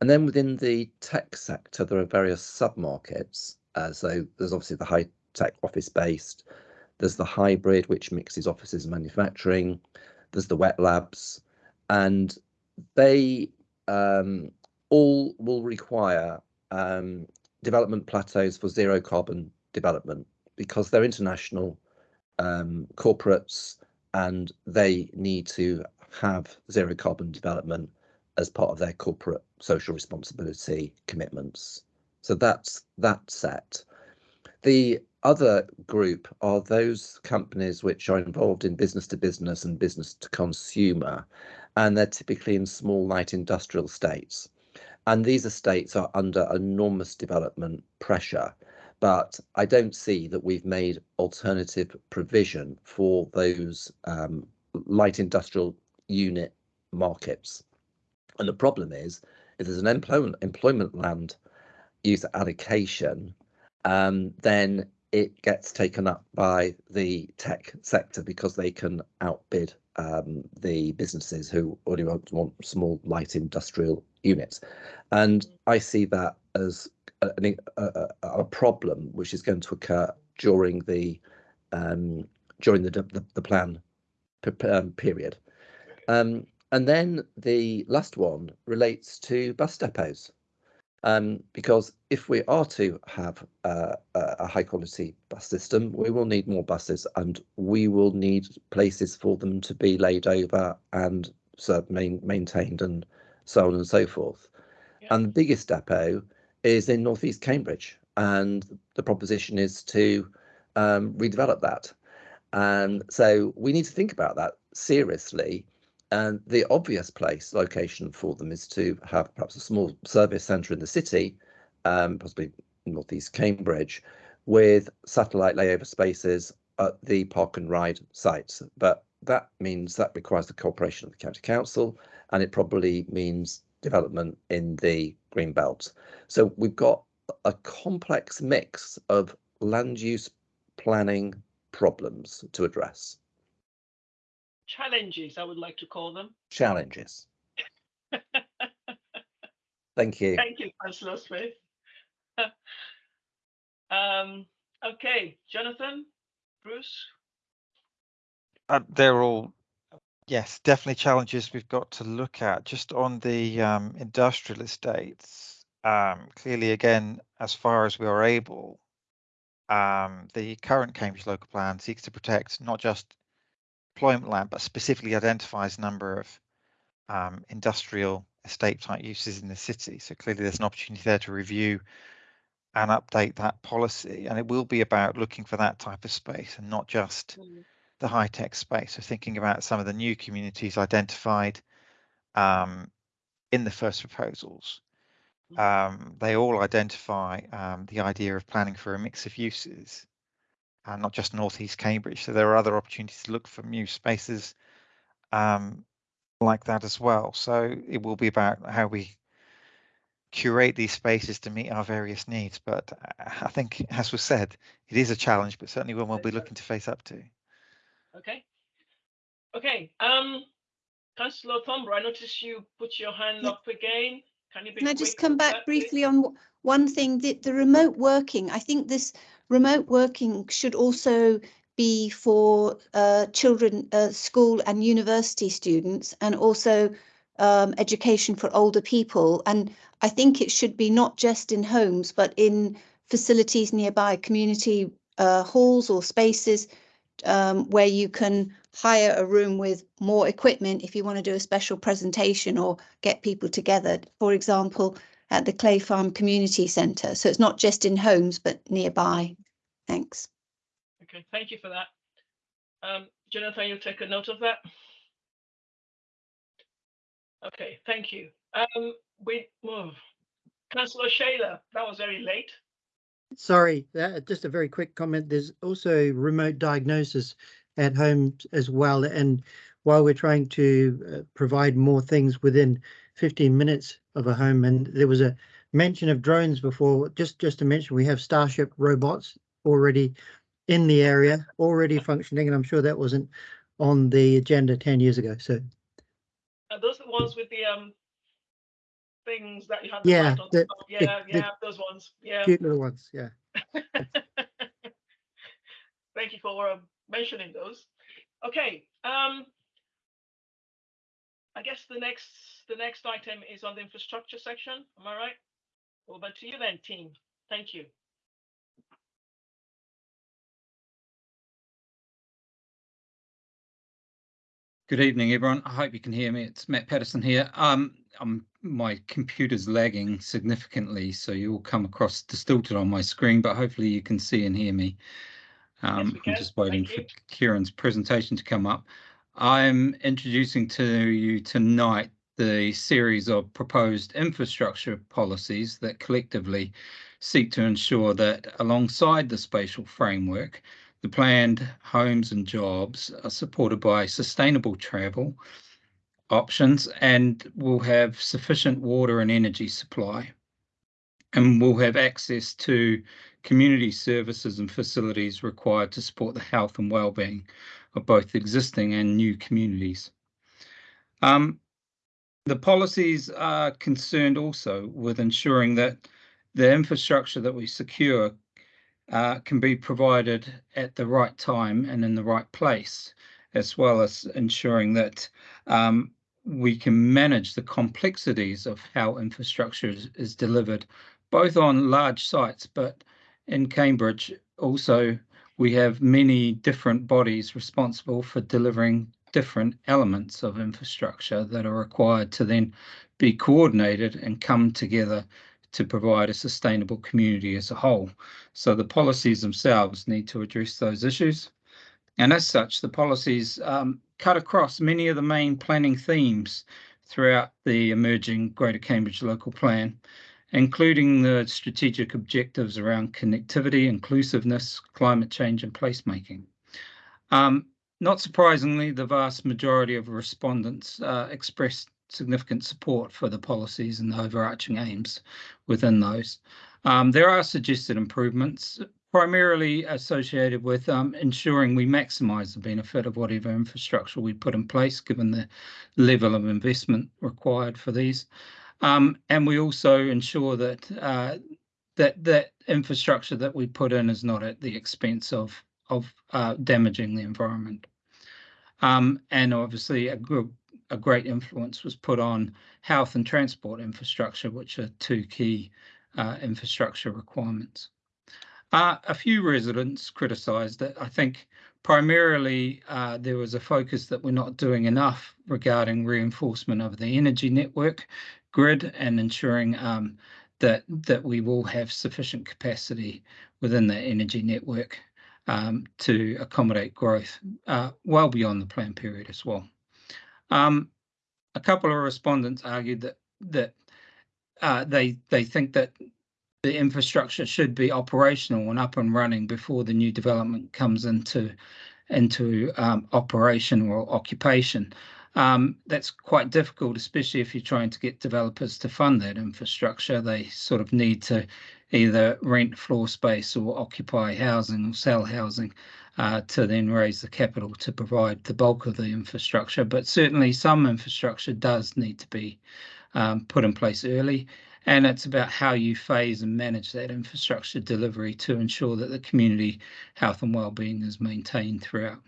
And then within the tech sector, there are various sub-markets. Uh, so there's obviously the high tech office based, there's the hybrid, which mixes offices and manufacturing, there's the wet labs, and they um, all will require um, development plateaus for zero carbon development because they're international um, corporates and they need to have zero carbon development as part of their corporate social responsibility commitments. So that's that set. The other group are those companies which are involved in business to business and business to consumer, and they're typically in small light industrial states. And these estates are under enormous development pressure. But I don't see that we've made alternative provision for those um, light industrial unit markets. And the problem is, if there's an employment employment land use allocation, um, then it gets taken up by the tech sector because they can outbid um, the businesses who already want, want small light industrial units. And I see that as a, a, a problem which is going to occur during the um, during the, the, the plan um, period. Um, and then the last one relates to bus depots. Um, because if we are to have uh, a high quality bus system, we will need more buses and we will need places for them to be laid over and so main, maintained and so on and so forth. Yeah. And the biggest depot is in northeast Cambridge, and the proposition is to um, redevelop that. And so we need to think about that seriously and the obvious place location for them is to have perhaps a small service centre in the city, um, possibly northeast Cambridge, with satellite layover spaces at the park and ride sites. But that means that requires the cooperation of the county council, and it probably means development in the green belt. So we've got a complex mix of land use planning problems to address challenges, I would like to call them. Challenges. Thank you. Thank you, Councillor Smith. um, okay, Jonathan, Bruce. Uh, they're all, yes, definitely challenges we've got to look at. Just on the um, industrial estates, um, clearly, again, as far as we are able, um, the current Cambridge local plan seeks to protect not just employment land, but specifically identifies a number of um, industrial estate type uses in the city. So clearly there's an opportunity there to review and update that policy. And it will be about looking for that type of space and not just mm. The high tech space. So thinking about some of the new communities identified um, in the first proposals. Mm. Um, they all identify um, the idea of planning for a mix of uses and not just northeast Cambridge. So there are other opportunities to look for new spaces um, like that as well. So it will be about how we curate these spaces to meet our various needs. But I think, as was said, it is a challenge, but certainly one we'll be looking to face up to. Okay. Okay. Um, Councillor Thornburrow, I noticed you put your hand up again. Can you Can I just come back briefly on one thing? The, the remote working. I think this remote working should also be for uh, children, uh, school and university students, and also um, education for older people. And I think it should be not just in homes, but in facilities nearby, community uh, halls or spaces um, where you can hire a room with more equipment if you want to do a special presentation or get people together. For example, at the Clay Farm Community Centre. So it's not just in homes, but nearby. Thanks. Okay, thank you for that. Um, Jonathan, you'll take a note of that. Okay, thank you. Um, we move. Councillor Shailer, that was very late. Sorry, that, just a very quick comment. There's also remote diagnosis at home as well. And while we're trying to uh, provide more things within 15 minutes of a home, and there was a mention of drones before, just, just to mention, we have Starship robots already in the area, already functioning, and I'm sure that wasn't on the agenda 10 years ago. So are those the ones with the um things that you have? Yeah, the, yeah, the, yeah, the those ones. Yeah, cute little ones. Yeah. Thank you for um, mentioning those. Okay. Um, I guess the next the next item is on the infrastructure section. Am I right? Over to you then, team. Thank you. Good evening, everyone. I hope you can hear me. It's Matt Patterson here. Um, I'm, my computer's lagging significantly, so you'll come across distorted on my screen, but hopefully you can see and hear me. Um, yes, I'm just waiting Thank for you. Kieran's presentation to come up. I'm introducing to you tonight the series of proposed infrastructure policies that collectively seek to ensure that alongside the spatial framework, the planned homes and jobs are supported by sustainable travel options and will have sufficient water and energy supply and will have access to community services and facilities required to support the health and well-being of both existing and new communities. Um, the policies are concerned also with ensuring that the infrastructure that we secure uh, can be provided at the right time and in the right place, as well as ensuring that um, we can manage the complexities of how infrastructure is, is delivered, both on large sites, but in Cambridge also we have many different bodies responsible for delivering different elements of infrastructure that are required to then be coordinated and come together to provide a sustainable community as a whole. So the policies themselves need to address those issues. And as such, the policies um, cut across many of the main planning themes throughout the emerging Greater Cambridge Local Plan, including the strategic objectives around connectivity, inclusiveness, climate change and placemaking. Um, not surprisingly, the vast majority of respondents uh, expressed significant support for the policies and the overarching aims within those. Um, there are suggested improvements, primarily associated with um, ensuring we maximise the benefit of whatever infrastructure we put in place, given the level of investment required for these. Um, and we also ensure that uh, that that infrastructure that we put in is not at the expense of of uh, damaging the environment. Um, and obviously, a, a great influence was put on health and transport infrastructure, which are two key uh, infrastructure requirements. Uh, a few residents criticised that I think primarily uh, there was a focus that we're not doing enough regarding reinforcement of the energy network grid and ensuring um, that that we will have sufficient capacity within the energy network um, to accommodate growth uh, well beyond the plan period as well. Um, a couple of respondents argued that that uh, they they think that the infrastructure should be operational and up and running before the new development comes into into um, operation or occupation. Um, that's quite difficult, especially if you're trying to get developers to fund that infrastructure. They sort of need to either rent floor space or occupy housing or sell housing uh, to then raise the capital to provide the bulk of the infrastructure. But certainly some infrastructure does need to be um, put in place early. And it's about how you phase and manage that infrastructure delivery to ensure that the community health and well-being is maintained throughout.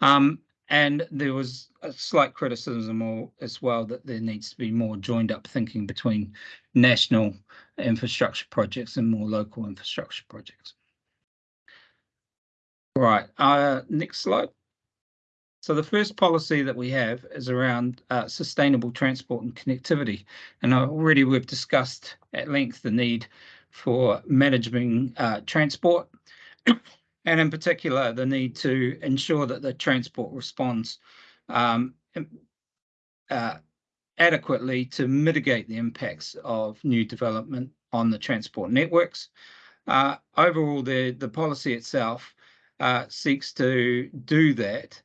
Um, and there was a slight criticism as well that there needs to be more joined up thinking between national infrastructure projects and more local infrastructure projects. Right, uh, next slide. So the first policy that we have is around uh, sustainable transport and connectivity. And already we've discussed at length the need for managing uh, transport and in particular the need to ensure that the transport responds um, uh, adequately to mitigate the impacts of new development on the transport networks. Uh, overall, the, the policy itself uh, seeks to do that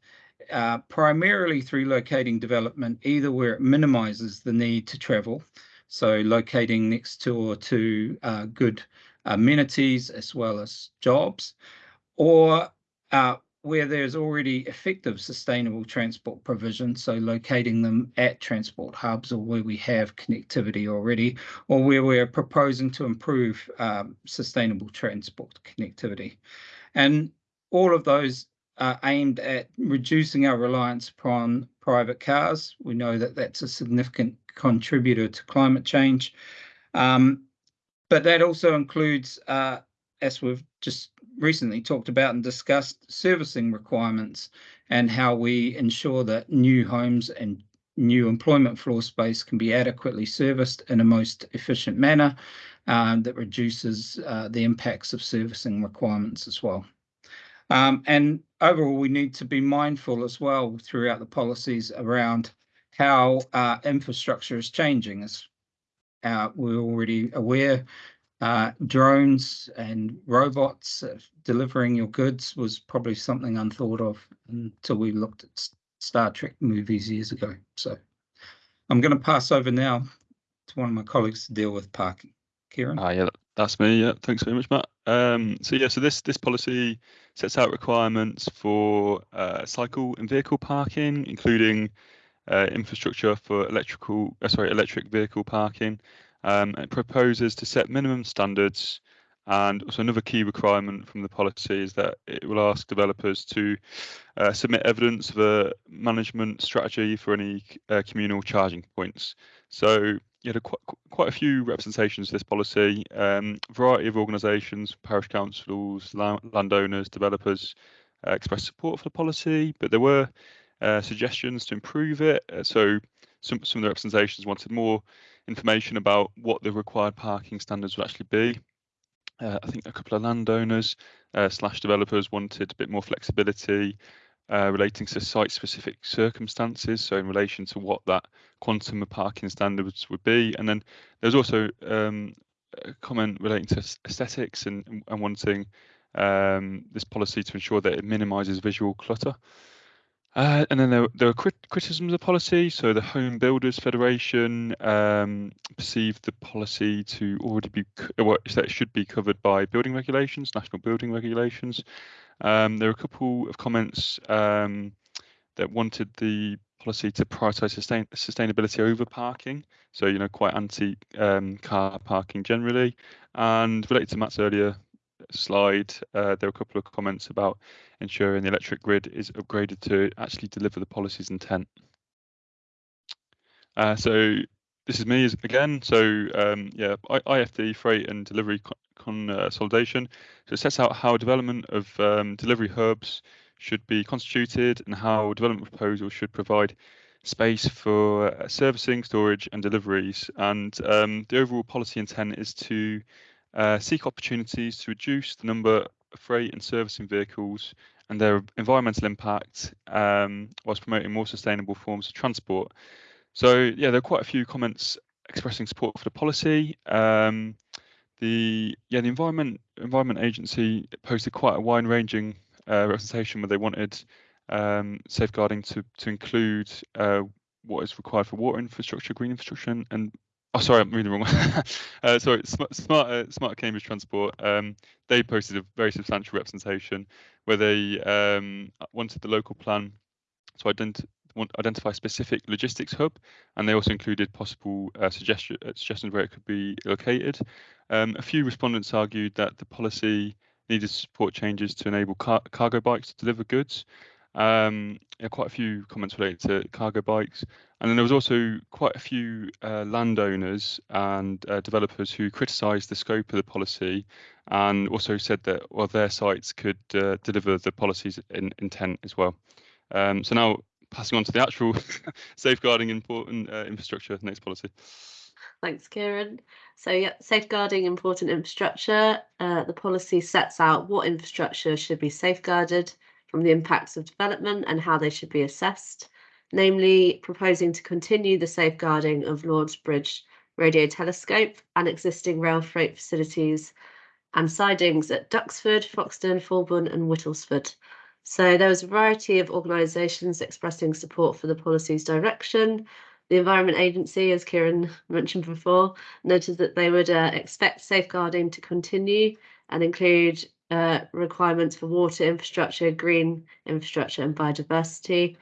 uh, primarily through locating development, either where it minimises the need to travel, so locating next door to uh, good amenities as well as jobs, or uh, where there's already effective sustainable transport provision, so locating them at transport hubs or where we have connectivity already, or where we're proposing to improve um, sustainable transport connectivity. And all of those are aimed at reducing our reliance upon private cars. We know that that's a significant contributor to climate change. Um, but that also includes, uh, as we've just recently talked about and discussed servicing requirements and how we ensure that new homes and new employment floor space can be adequately serviced in a most efficient manner um, that reduces uh, the impacts of servicing requirements as well. Um, and overall, we need to be mindful as well throughout the policies around how uh, infrastructure is changing. As uh, we're already aware, uh, drones and robots uh, delivering your goods was probably something unthought of until we looked at Star Trek movies years ago. So I'm going to pass over now to one of my colleagues to deal with parking. Kieran. Ah, yeah, that's me. Yeah, thanks very much, Matt. Um, so yeah, so this this policy sets out requirements for uh, cycle and vehicle parking, including uh, infrastructure for electrical, uh, sorry, electric vehicle parking. Um, it proposes to set minimum standards, and also another key requirement from the policy is that it will ask developers to uh, submit evidence of a management strategy for any uh, communal charging points. So you had a, quite, quite a few representations of this policy, um, variety of organisations, parish councils, landowners, developers uh, expressed support for the policy, but there were uh, suggestions to improve it. Uh, so some, some of the representations wanted more information about what the required parking standards would actually be. Uh, I think a couple of landowners uh, slash developers wanted a bit more flexibility uh, relating to site-specific circumstances, so in relation to what that quantum of parking standards would be. And then there's also um, a comment relating to aesthetics and, and wanting um, this policy to ensure that it minimises visual clutter. Uh, and then there, there were crit criticisms of policy. So the Home Builders Federation um, perceived the policy to already be, well, that should be covered by building regulations, national building regulations. Um, there were a couple of comments um, that wanted the policy to prioritise sustain sustainability over parking. So, you know, quite anti um, car parking generally. And related to Matt's earlier slide, uh, there were a couple of comments about ensuring the electric grid is upgraded to actually deliver the policy's intent. Uh, so this is me again. So um, yeah, IFD freight and delivery consolidation. So it sets out how development of um, delivery hubs should be constituted and how development proposals should provide space for uh, servicing, storage and deliveries. And um, the overall policy intent is to uh, seek opportunities to reduce the number of freight and servicing vehicles and their environmental impact um, whilst promoting more sustainable forms of transport. So yeah, there are quite a few comments expressing support for the policy. Um, the yeah the environment environment agency posted quite a wide ranging uh, representation where they wanted um, safeguarding to to include uh, what is required for water infrastructure, green infrastructure, and, oh sorry I'm reading the wrong one. uh, sorry, smart smart, uh, smart Cambridge Transport. Um, they posted a very substantial representation where they um, wanted the local plan to identify want identify a specific logistics hub, and they also included possible uh, suggestion, uh, suggestions where it could be located. Um, a few respondents argued that the policy needed to support changes to enable car cargo bikes to deliver goods. Um, quite a few comments related to cargo bikes. And then there was also quite a few uh, landowners and uh, developers who criticised the scope of the policy and also said that well their sites could uh, deliver the policy's in, intent as well. Um, so now passing on to the actual safeguarding important uh, infrastructure next policy. Thanks, Kieran. So, yeah, safeguarding important infrastructure. Uh, the policy sets out what infrastructure should be safeguarded from the impacts of development and how they should be assessed, namely proposing to continue the safeguarding of Lord's Bridge radio telescope and existing rail freight facilities and sidings at Duxford, Foxton, Fulbourn and Whittlesford. So there was a variety of organisations expressing support for the policy's direction. The Environment Agency, as Kieran mentioned before, noted that they would uh, expect safeguarding to continue and include uh, requirements for water infrastructure, green infrastructure and biodiversity.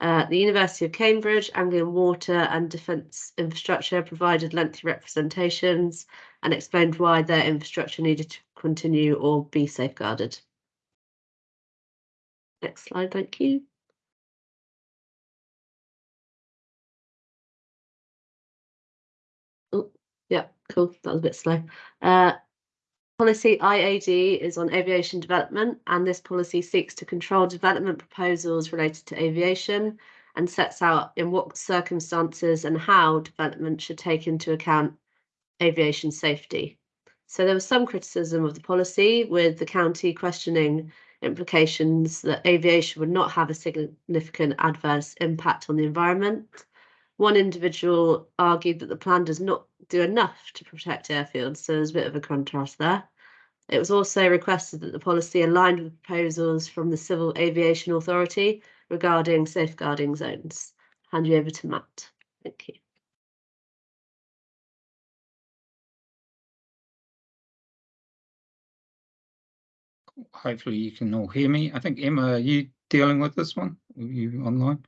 Uh, the University of Cambridge, Anglian Water and Defence Infrastructure provided lengthy representations and explained why their infrastructure needed to continue or be safeguarded. Next slide, thank you. Oh, yeah, cool. That was a bit slow. Uh, policy IAD is on aviation development, and this policy seeks to control development proposals related to aviation and sets out in what circumstances and how development should take into account aviation safety. So there was some criticism of the policy, with the county questioning implications that aviation would not have a significant adverse impact on the environment. One individual argued that the plan does not do enough to protect airfields, so there's a bit of a contrast there. It was also requested that the policy aligned with proposals from the Civil Aviation Authority regarding safeguarding zones. Hand you over to Matt. Thank you. Hopefully you can all hear me. I think Emma, are you dealing with this one? Are you online?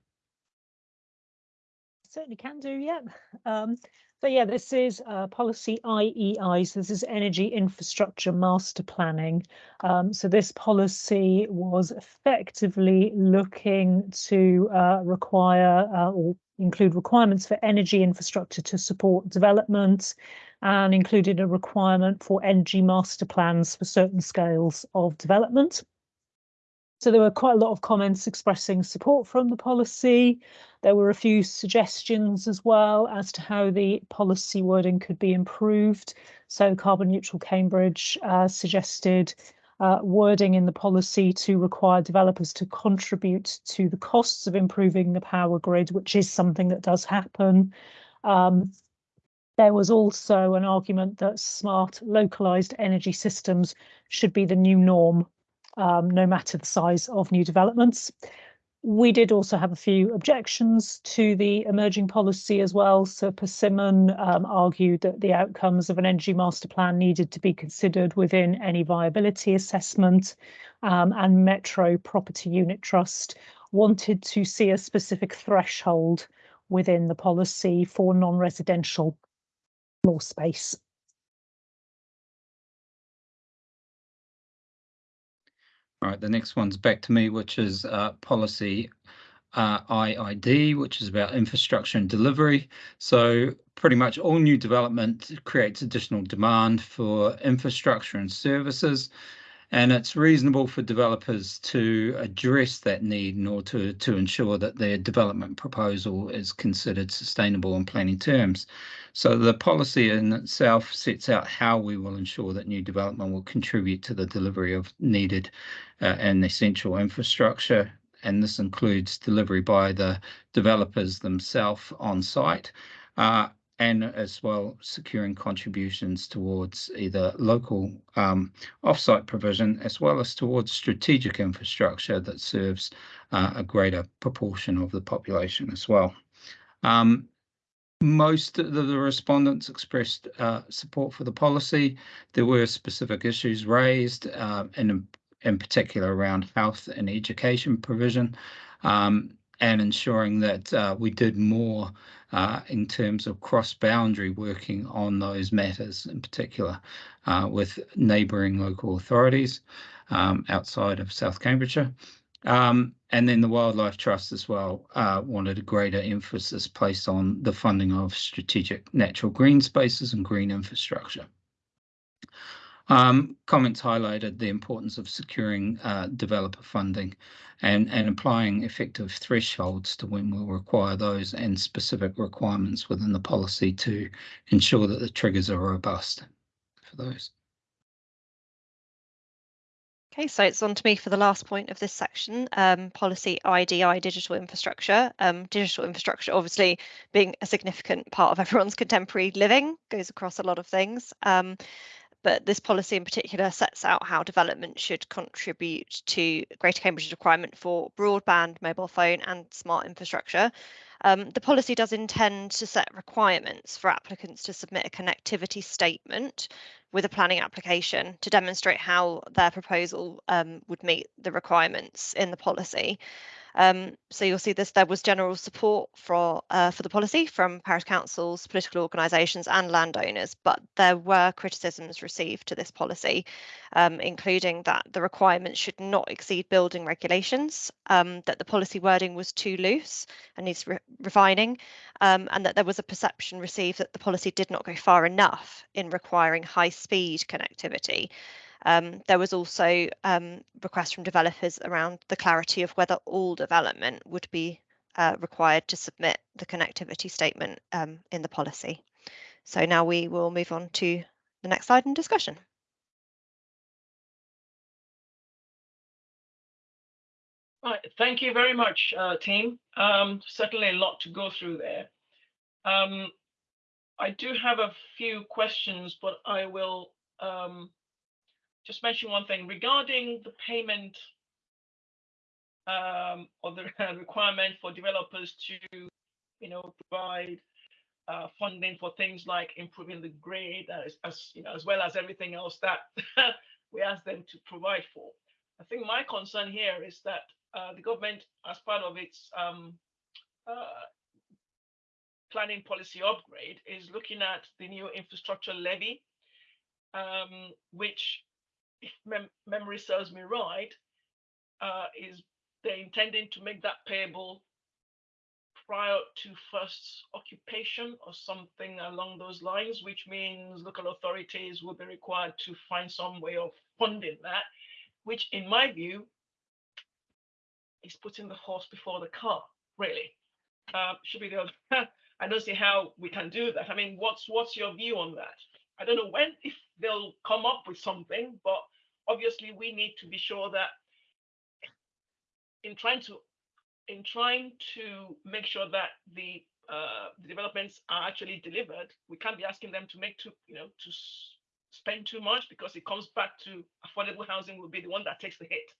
Certainly can do, yeah. Um, so yeah, this is uh, policy IEI. So this is energy infrastructure master planning. Um, so this policy was effectively looking to uh, require uh, or include requirements for energy infrastructure to support development and included a requirement for energy master plans for certain scales of development. So there were quite a lot of comments expressing support from the policy. There were a few suggestions as well as to how the policy wording could be improved. So Carbon Neutral Cambridge uh, suggested uh, wording in the policy to require developers to contribute to the costs of improving the power grid, which is something that does happen. Um, there was also an argument that smart localized energy systems should be the new norm, um, no matter the size of new developments. We did also have a few objections to the emerging policy as well. So Persimmon um, argued that the outcomes of an energy master plan needed to be considered within any viability assessment um, and Metro Property Unit Trust wanted to see a specific threshold within the policy for non-residential floor space. All right, the next one's back to me, which is uh, policy uh, IID, which is about infrastructure and delivery. So pretty much all new development creates additional demand for infrastructure and services. And it's reasonable for developers to address that need in order to, to ensure that their development proposal is considered sustainable in planning terms. So the policy in itself sets out how we will ensure that new development will contribute to the delivery of needed uh, and essential infrastructure. And this includes delivery by the developers themselves on site, uh, and as well securing contributions towards either local um, offsite provision as well as towards strategic infrastructure that serves uh, a greater proportion of the population as well. Um, most of the, respondents expressed uh, support for the policy. There were specific issues raised, uh, and in particular around health and education provision. Um, and ensuring that uh, we did more uh, in terms of cross-boundary working on those matters, in particular uh, with neighbouring local authorities um, outside of South Cambridgeshire. Um, and then the Wildlife Trust as well uh, wanted a greater emphasis placed on the funding of strategic natural green spaces and green infrastructure. Um, comments highlighted the importance of securing uh, developer funding and, and applying effective thresholds to when we'll require those and specific requirements within the policy to ensure that the triggers are robust for those. Okay, so it's on to me for the last point of this section, um, policy IDI digital infrastructure. Um, digital infrastructure obviously being a significant part of everyone's contemporary living, goes across a lot of things. Um, but this policy in particular sets out how development should contribute to Greater Cambridge's requirement for broadband, mobile phone and smart infrastructure. Um, the policy does intend to set requirements for applicants to submit a connectivity statement with a planning application to demonstrate how their proposal um, would meet the requirements in the policy. Um, so you'll see this, there was general support for, uh, for the policy from parish councils, political organisations and landowners, but there were criticisms received to this policy, um, including that the requirements should not exceed building regulations, um, that the policy wording was too loose and needs re refining, um, and that there was a perception received that the policy did not go far enough in requiring high speed connectivity. Um, there was also um, requests from developers around the clarity of whether all development would be uh, required to submit the connectivity statement um, in the policy. So now we will move on to the next slide in discussion. Right, thank you very much, uh, team. Um, certainly a lot to go through there. Um, I do have a few questions, but I will um, just mention one thing regarding the payment um, or the requirement for developers to, you know, provide uh, funding for things like improving the grade, as, as you know, as well as everything else that we ask them to provide for. I think my concern here is that uh, the government, as part of its um, uh, planning policy upgrade, is looking at the new infrastructure levy, um, which, if mem memory serves me right, uh, is they're intending to make that payable prior to first occupation or something along those lines, which means local authorities will be required to find some way of funding that, which in my view is putting the horse before the car, really. Uh, should be the other. I don't see how we can do that. I mean, what's what's your view on that? I don't know when if they'll come up with something, but obviously we need to be sure that in trying to in trying to make sure that the uh, the developments are actually delivered, we can't be asking them to make too, you know, to spend too much because it comes back to affordable housing will be the one that takes the hit.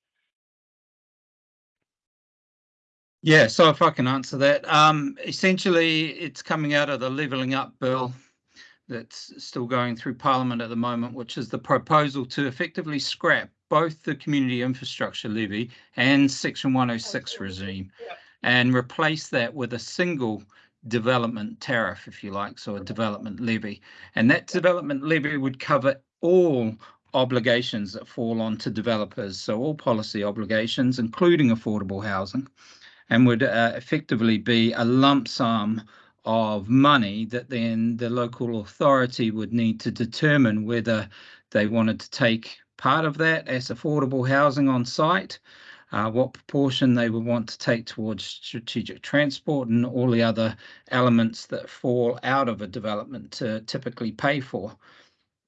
Yeah, so if I can answer that, um, essentially it's coming out of the levelling up bill that's still going through Parliament at the moment, which is the proposal to effectively scrap both the community infrastructure levy and Section 106 regime and replace that with a single development tariff, if you like, so a development levy. And that development levy would cover all obligations that fall onto developers, so all policy obligations, including affordable housing and would uh, effectively be a lump sum of money that then the local authority would need to determine whether they wanted to take part of that as affordable housing on site, uh, what proportion they would want to take towards strategic transport and all the other elements that fall out of a development to typically pay for.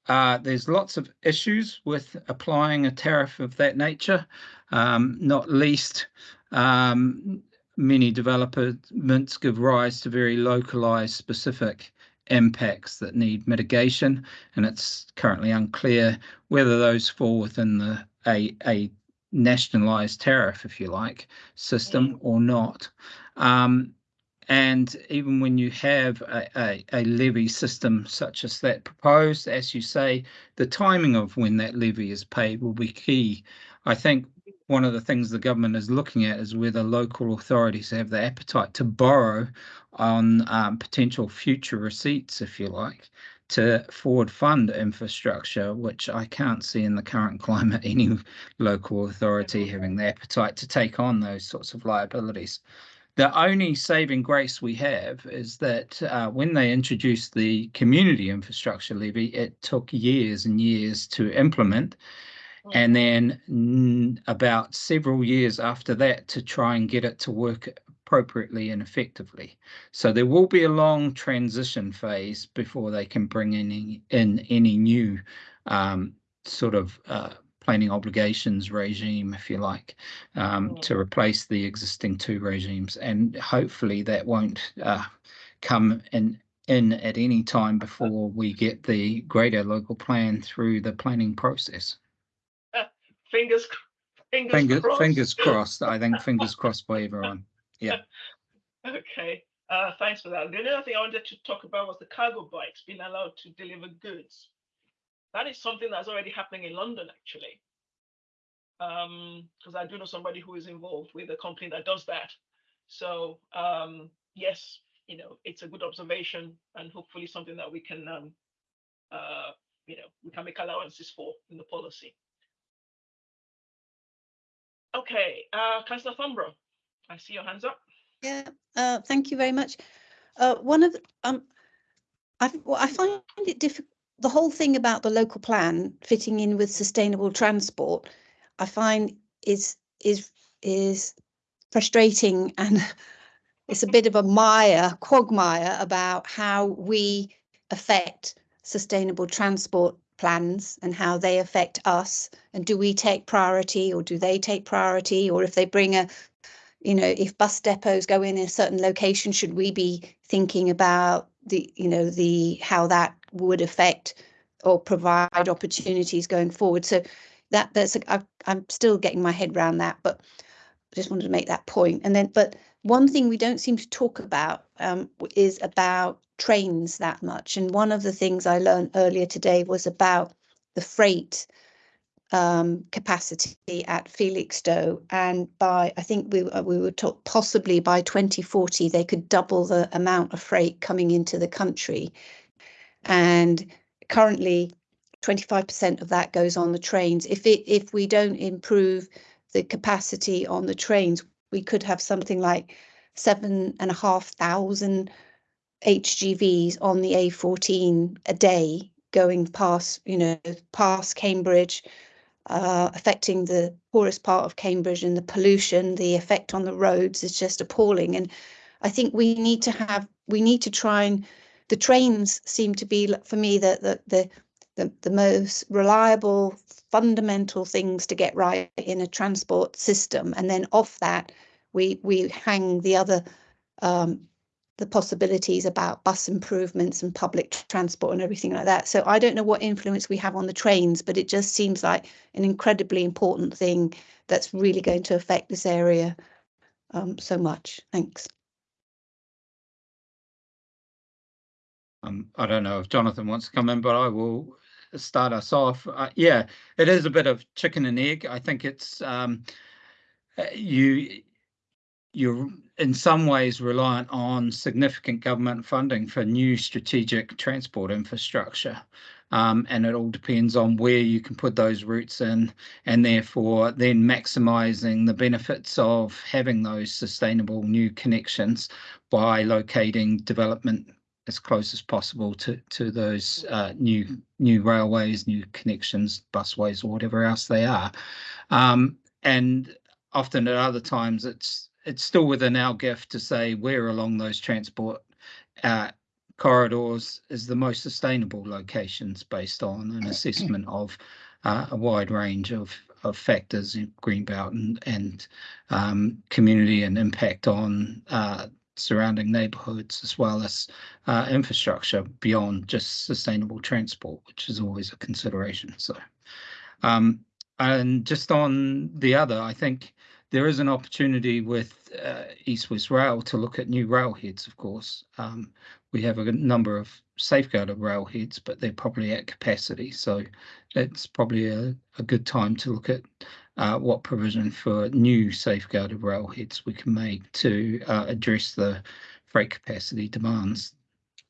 Uh, there's lots of issues with applying a tariff of that nature, um, not least um, many developments give rise to very localized specific impacts that need mitigation and it's currently unclear whether those fall within the a, a nationalized tariff if you like system or not. Um, and even when you have a, a, a, levy system such as that proposed as you say the timing of when that levy is paid will be key. I think one of the things the government is looking at is whether local authorities have the appetite to borrow on um, potential future receipts, if you like, to forward fund infrastructure, which I can't see in the current climate any local authority having the appetite to take on those sorts of liabilities. The only saving grace we have is that uh, when they introduced the community infrastructure levy, it took years and years to implement and then about several years after that to try and get it to work appropriately and effectively. So there will be a long transition phase before they can bring in any, in any new um, sort of uh, planning obligations regime, if you like, um, to replace the existing two regimes. And hopefully that won't uh, come in in at any time before we get the greater local plan through the planning process fingers fingers fingers crossed. fingers crossed. I think fingers crossed by everyone. Yeah. okay. Uh, thanks for that. The other thing I wanted to talk about was the cargo bikes being allowed to deliver goods. That is something that's already happening in London, actually. Because um, I do know somebody who is involved with a company that does that. So um, yes, you know, it's a good observation and hopefully something that we can, um, uh, you know, we can make allowances for in the policy. Okay, uh, Councillor Thornburrow, I see your hands up. Yeah, uh, thank you very much. Uh, one of the, um, I, well, I find it difficult. The whole thing about the local plan fitting in with sustainable transport, I find is is is frustrating and it's a bit of a mire, quagmire about how we affect sustainable transport plans and how they affect us and do we take priority or do they take priority or if they bring a you know, if bus depots go in a certain location, should we be thinking about the, you know, the how that would affect or provide opportunities going forward? So that that's I'm still getting my head around that, but I just wanted to make that point. And then, but one thing we don't seem to talk about um, is about trains that much. And one of the things I learned earlier today was about the freight um, capacity at Felixstowe, and by I think we uh, we were taught possibly by 2040 they could double the amount of freight coming into the country, and currently 25% of that goes on the trains. If it if we don't improve the capacity on the trains, we could have something like seven and a half thousand HGVs on the A14 a day going past, you know, past Cambridge, uh, affecting the poorest part of Cambridge and the pollution, the effect on the roads is just appalling. And I think we need to have, we need to try and, the trains seem to be, for me, the, the, the, the, the most reliable, fundamental things to get right in a transport system. And then off that, we, we hang the other um, the possibilities about bus improvements and public transport and everything like that. So I don't know what influence we have on the trains, but it just seems like an incredibly important thing that's really going to affect this area um, so much. Thanks. Um, I don't know if Jonathan wants to come in, but I will start us off. Uh, yeah, it is a bit of chicken and egg. I think it's um, uh, you you're in some ways reliant on significant government funding for new strategic transport infrastructure. Um, and it all depends on where you can put those routes in and therefore then maximizing the benefits of having those sustainable new connections by locating development as close as possible to to those uh, new new railways, new connections, busways, or whatever else they are. Um, and often at other times it's it's still within our gift to say where along those transport uh, corridors is the most sustainable locations based on an assessment of uh, a wide range of, of factors in greenbelt and, and um, community and impact on uh, surrounding neighborhoods as well as uh, infrastructure beyond just sustainable transport, which is always a consideration. So, um, and just on the other, I think there is an opportunity with uh, East West Rail to look at new railheads, of course. Um, we have a number of safeguarded railheads, but they're probably at capacity. So it's probably a, a good time to look at uh, what provision for new safeguarded railheads we can make to uh, address the freight capacity demands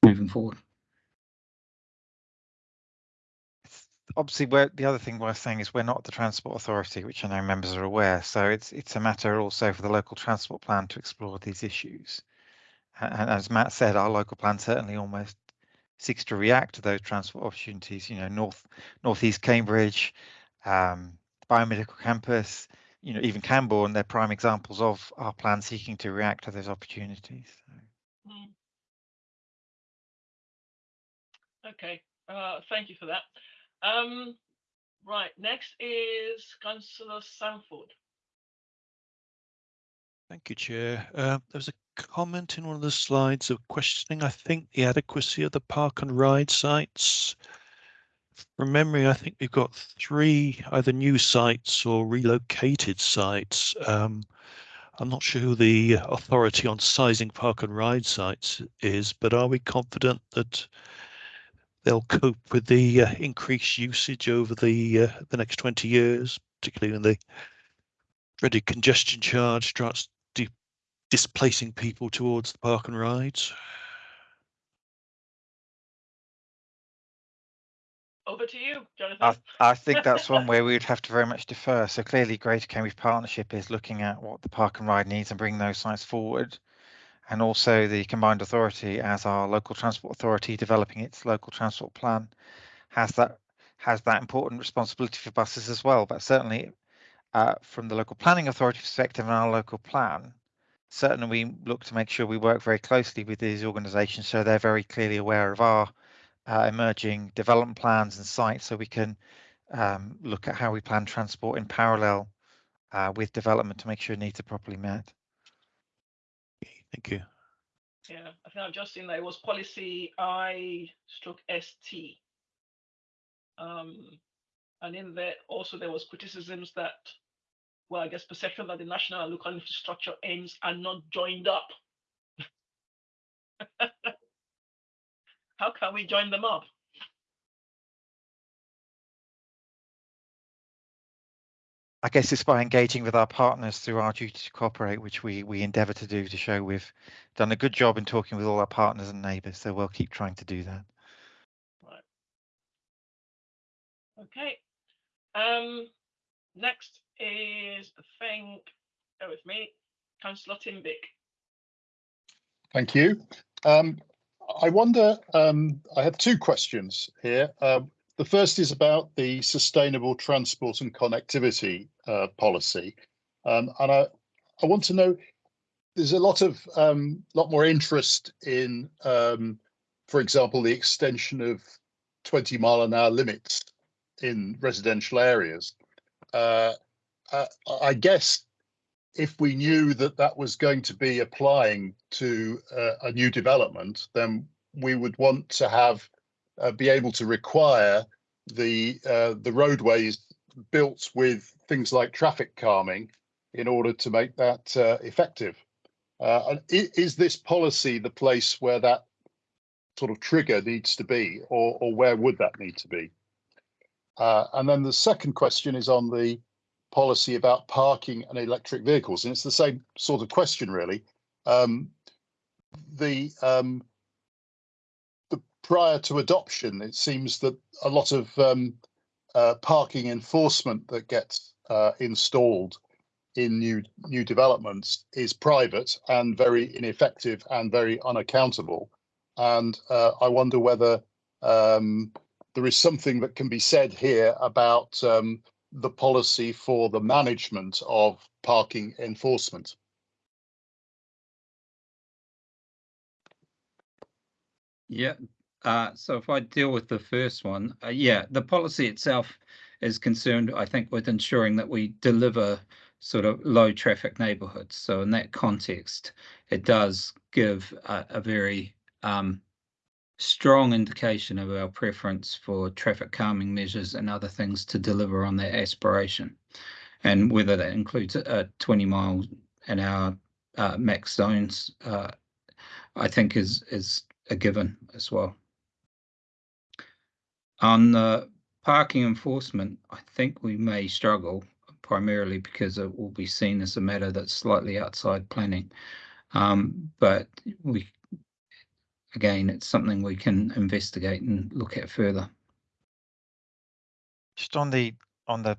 moving forward. Obviously the other thing worth saying is we're not the transport authority which i know members are aware. So it's it's a matter also for the local transport plan to explore these issues. And as matt said our local plan certainly almost seeks to react to those transport opportunities you know north northeast cambridge um, biomedical campus you know even cambourne they're prime examples of our plan seeking to react to those opportunities mm. okay uh, thank you for that um, right, next is Councillor Sandford. Thank you, Chair. Uh, there was a comment in one of the slides of questioning, I think, the adequacy of the park and ride sites. From memory, I think we've got three either new sites or relocated sites. Um, I'm not sure who the authority on sizing park and ride sites is, but are we confident that they'll cope with the uh, increased usage over the uh, the next 20 years, particularly when the dreaded congestion charge starts di displacing people towards the park and rides. Over to you, Jonathan. I, I think that's one where we would have to very much defer. So clearly, Greater Cambridge Partnership is looking at what the park and ride needs and bringing those sites forward and also the combined authority as our local transport authority developing its local transport plan has that has that important responsibility for buses as well but certainly uh, from the local planning authority perspective and our local plan certainly we look to make sure we work very closely with these organizations so they're very clearly aware of our uh, emerging development plans and sites so we can um, look at how we plan transport in parallel uh, with development to make sure needs are properly met. Thank you. Yeah, I think I've just seen that it was policy I stroke ST. Um, and in there also there was criticisms that, well, I guess perception that the national and local infrastructure aims are not joined up. How can we join them up? I guess it's by engaging with our partners through our duty to cooperate, which we we endeavour to do to show we've done a good job in talking with all our partners and neighbours. So we'll keep trying to do that. Right. Okay. Um, next is I think, go with me, Councillor Tim Bick. Thank you. Um, I wonder, um, I have two questions here. Um, the first is about the sustainable transport and connectivity uh, policy. Um, and I, I want to know, there's a lot of, um, lot more interest in, um, for example, the extension of 20 mile an hour limits in residential areas. Uh, uh, I guess if we knew that that was going to be applying to uh, a new development, then we would want to have uh, be able to require the uh, the roadways built with things like traffic calming in order to make that uh, effective. Uh, and is this policy the place where that sort of trigger needs to be, or, or where would that need to be? Uh, and then the second question is on the policy about parking and electric vehicles, and it's the same sort of question, really. Um, the um, the prior to adoption, it seems that a lot of um, uh, parking enforcement that gets uh, installed in new new developments is private and very ineffective and very unaccountable. And uh, I wonder whether um, there is something that can be said here about um, the policy for the management of parking enforcement. Yeah. Uh, so if I deal with the first one, uh, yeah, the policy itself is concerned, I think, with ensuring that we deliver sort of low traffic neighborhoods. So in that context, it does give a, a very um, strong indication of our preference for traffic calming measures and other things to deliver on that aspiration. And whether that includes a 20 mile an hour uh, max zones, uh, I think is is a given as well. On the parking enforcement, I think we may struggle primarily because it will be seen as a matter that's slightly outside planning. Um, but we again, it's something we can investigate and look at further. Just on the on the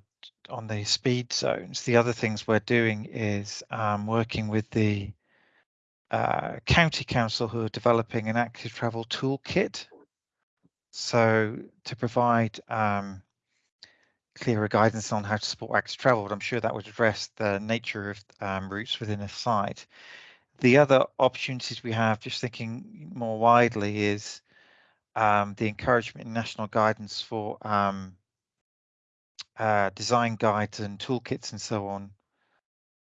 on the speed zones, the other things we're doing is um, working with the uh, county council who are developing an active travel toolkit. So to provide um, clearer guidance on how to support active travel, but I'm sure that would address the nature of um, routes within a site. The other opportunities we have, just thinking more widely, is um, the encouragement in national guidance for um, uh, design guides and toolkits and so on.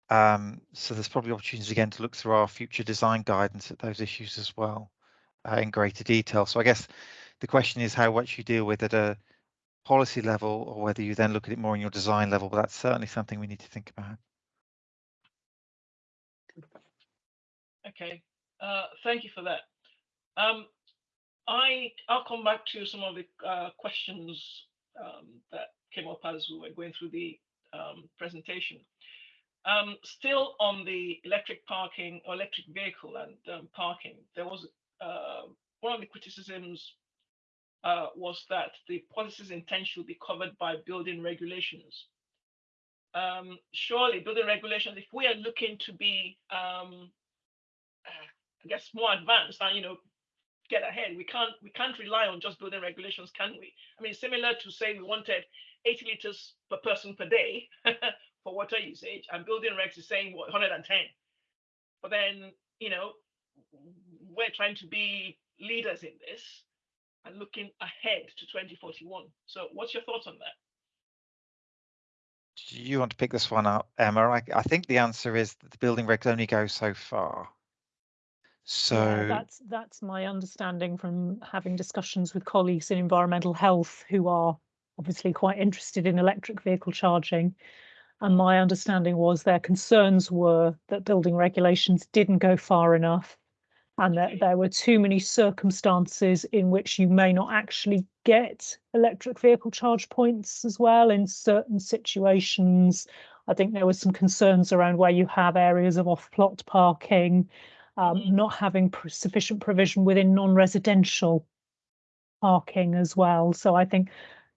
Um, so there's probably opportunities again to look through our future design guidance at those issues as well uh, in greater detail. So I guess the question is how much you deal with at a policy level or whether you then look at it more in your design level, but that's certainly something we need to think about. Okay, uh, thank you for that. Um, I I'll come back to some of the uh, questions um, that came up as we were going through the um, presentation. Um, still on the electric parking or electric vehicle and um, parking, there was uh, one of the criticisms uh, was that the policy's intent should be covered by building regulations. Um, surely building regulations, if we are looking to be um, I guess more advanced and you know get ahead. We can't we can't rely on just building regulations, can we? I mean, similar to say we wanted 80 liters per person per day for water usage, and building regs is saying what 110. But then you know we're trying to be leaders in this and looking ahead to 2041. So, what's your thoughts on that? Do you want to pick this one up, Emma? I, I think the answer is that the building regs only go so far. So Yeah, that's that's my understanding from having discussions with colleagues in environmental health who are obviously quite interested in electric vehicle charging. And my understanding was their concerns were that building regulations didn't go far enough and that there were too many circumstances in which you may not actually get electric vehicle charge points as well in certain situations. I think there were some concerns around where you have areas of off-plot parking, um, not having pr- sufficient provision within non-residential parking as well. So I think,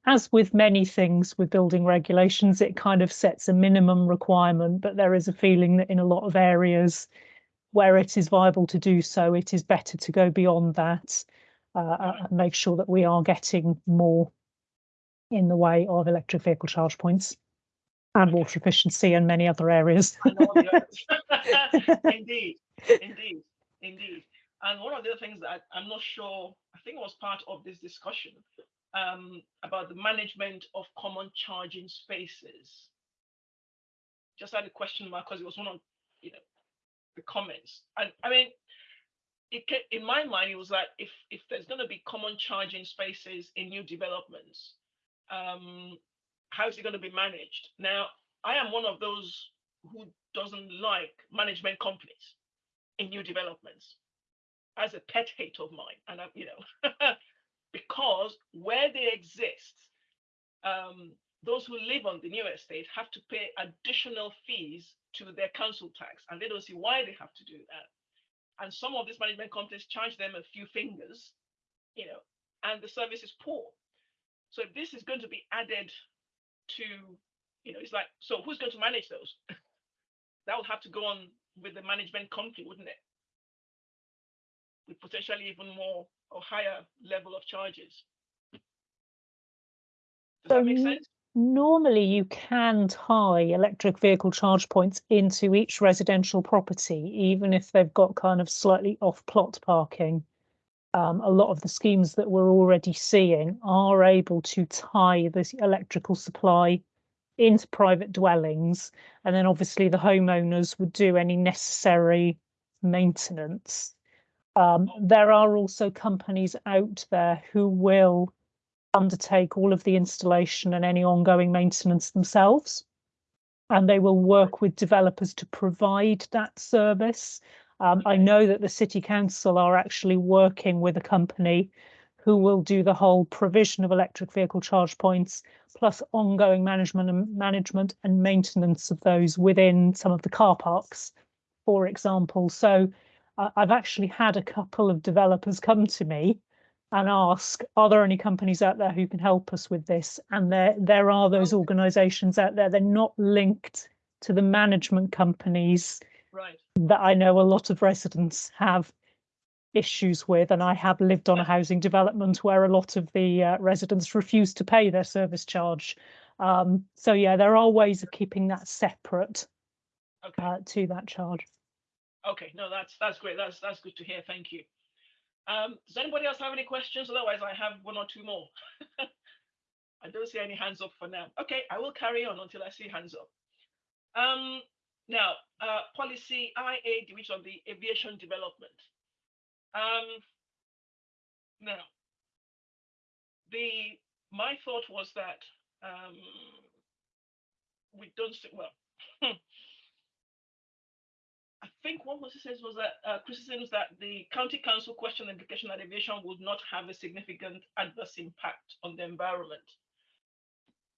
as with many things with building regulations, it kind of sets a minimum requirement, but there is a feeling that in a lot of areas where it is viable to do so, it is better to go beyond that uh, and make sure that we are getting more in the way of electric vehicle charge points and water efficiency and many other areas. and all the others. indeed, indeed, indeed. And one of the other things that I'm not sure, I think it was part of this discussion um, about the management of common charging spaces. Just had a question mark because it was one of you know the comments. And I mean, it in my mind, it was like if if there's going to be common charging spaces in new developments, um, how is it going to be managed? Now, I am one of those who doesn't like management companies in new developments as a pet hate of mine, and I, you know, because where they exist, um, those who live on the new estate have to pay additional fees to their council tax, and they don't see why they have to do that. And some of these management companies charge them a few fingers, you know, and the service is poor. So if this is going to be added to, you know, it's like, so who's going to manage those? that would have to go on with the management company, wouldn't it? With potentially even more or higher level of charges. Does that make sense? Normally, you can tie electric vehicle charge points into each residential property, even if they've got kind of slightly off-plot parking. Um, a lot of the schemes that we're already seeing are able to tie this electrical supply into private dwellings, and then obviously the homeowners would do any necessary maintenance. Um, there are also companies out there who will undertake all of the installation and any ongoing maintenance themselves. And they will work with developers to provide that service. Um, I know that the city council are actually working with a company who will do the whole provision of electric vehicle charge points, plus ongoing management and management and maintenance of those within some of the car parks, for example. So uh, I've actually had a couple of developers come to me and ask, are there any companies out there who can help us with this? And there, there are those organisations out there. They're not linked to the management companies Right. that I know a lot of residents have issues with. And I have lived on a housing development where a lot of the uh, residents refuse to pay their service charge. Um, so yeah, there are ways of keeping that separate Okay. uh, to that charge. Okay. No, that's that's great. That's that's good to hear. Thank you. Um, does anybody else have any questions? Otherwise, I have one or two more. I don't see any hands up for now. Okay, I will carry on until I see hands up. Um, now, uh, policy IA, which on the aviation development. Um, now, the my thought was that um, we don't see, well. Think what was says was that uh, that the county council questioned implication that aviation would not have a significant adverse impact on the environment.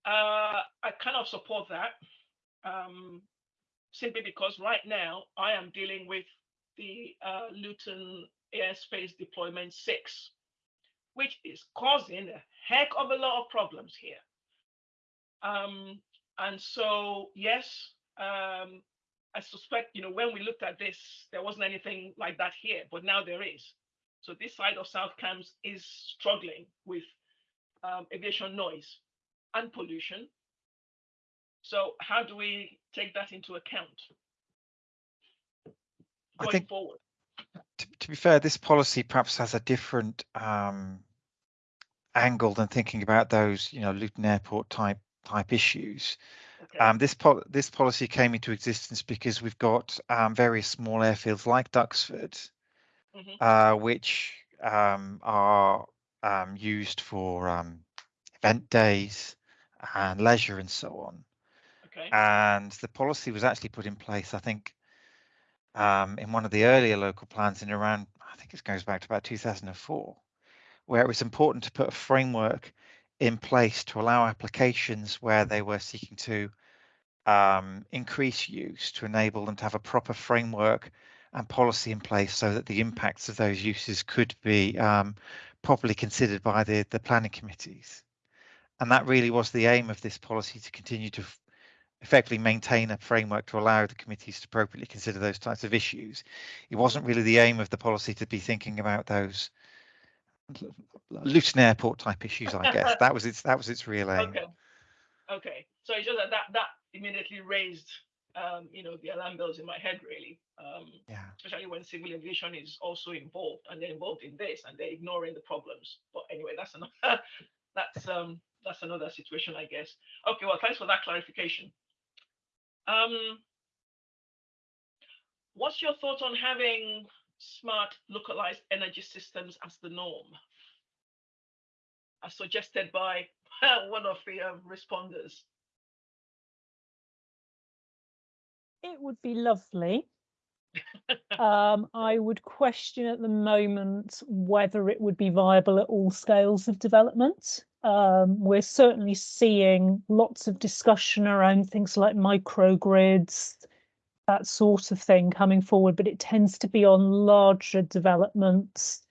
Uh, I kind of support that, um, simply because right now I am dealing with the uh, Luton Airspace Deployment 6, which is causing a heck of a lot of problems here. Um, and so, yes, um, I suspect, you know, when we looked at this, there wasn't anything like that here, but now there is. So this side of South Cambs is struggling with um, aviation noise and pollution. So how do we take that into account I think forward? to, to be fair, this policy perhaps has a different um, angle than thinking about those, you know, Luton Airport type type issues. Um, this pol- this policy came into existence because we've got um, various small airfields like Duxford, Mhm. uh, which um, are um, used for um, event days and leisure and so on. Okay. And the policy was actually put in place, I think, um, in one of the earlier local plans in around, I think it goes back to about 2004, where it was important to put a framework in place to allow applications where they were seeking to um, increase use to enable them to have a proper framework and policy in place so that the impacts of those uses could be um, properly considered by the, the planning committees. And that really was the aim of this policy to continue to effectively maintain a framework to allow the committees to appropriately consider those types of issues. It wasn't really the aim of the policy to be thinking about those Luton Airport type issues, I guess. that was its that was its real aim. Okay. Okay. So it's just that that, that immediately raised, um, you know, the alarm bells in my head, really. Um, Yeah. especially when civil aviation is also involved and they're involved in this and they're ignoring the problems. But anyway, that's another that's um that's another situation, I guess. Okay, well, thanks for that clarification. Um, what's your thought on having smart localized energy systems as the norm? As suggested by one of the um, responders. It would be lovely. um, I would question at the moment whether it would be viable at all scales of development. Um, we're certainly seeing lots of discussion around things like microgrids, that sort of thing coming forward, but it tends to be on larger developments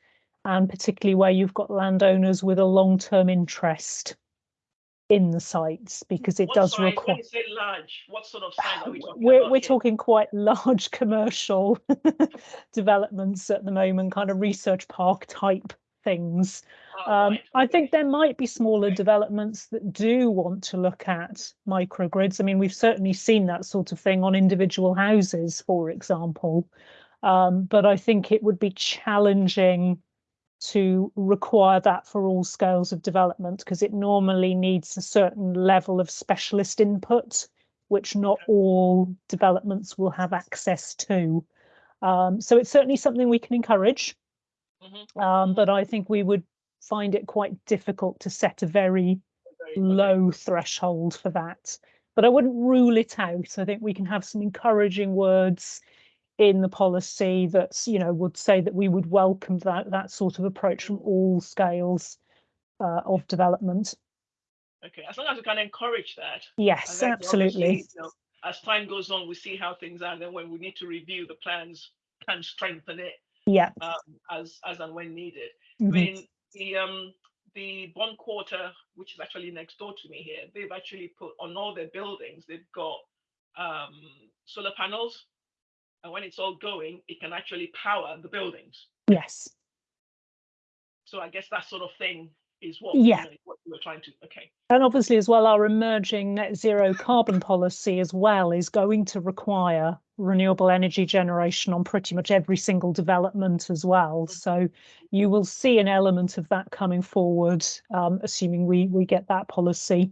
and particularly where you've got landowners with a long-term interest in the sites because it What does size, require when you say large, what sort of size are we talking we're about we're here? talking quite large commercial developments at the moment, kind of research park type things. Oh, Um, I think there might be smaller developments that do want to look at microgrids. I mean, we've certainly seen that sort of thing on individual houses, for example. Um, but I think it would be challenging to require that for all scales of development because it normally needs a certain level of specialist input, which not all developments will have access to. Um, so it's certainly something we can encourage, Mhm. um, but I think we would find it quite difficult to set a very okay. low threshold for that. But I wouldn't rule it out. I think we can have some encouraging words in the policy that's, you know, would say that we would welcome that that sort of approach from all scales uh, of development. Okay, as long as we can encourage that. Yes, absolutely. you know, as time goes on, we see how things are, and then when we need to review the plans, can strengthen it Yeah. um, as as and when needed. I mhm. mean, the um the Bond Quarter, which is actually next door to me here, they've actually put on all their buildings, they've got um solar panels, and when it's all going, it can actually power the buildings. Yes. So I guess that sort of thing is what Yeah. you know, what we were trying to. Okay. And obviously, as well, our emerging net zero carbon policy as well is going to require renewable energy generation on pretty much every single development as well. So you will see an element of that coming forward, um, assuming we we get that policy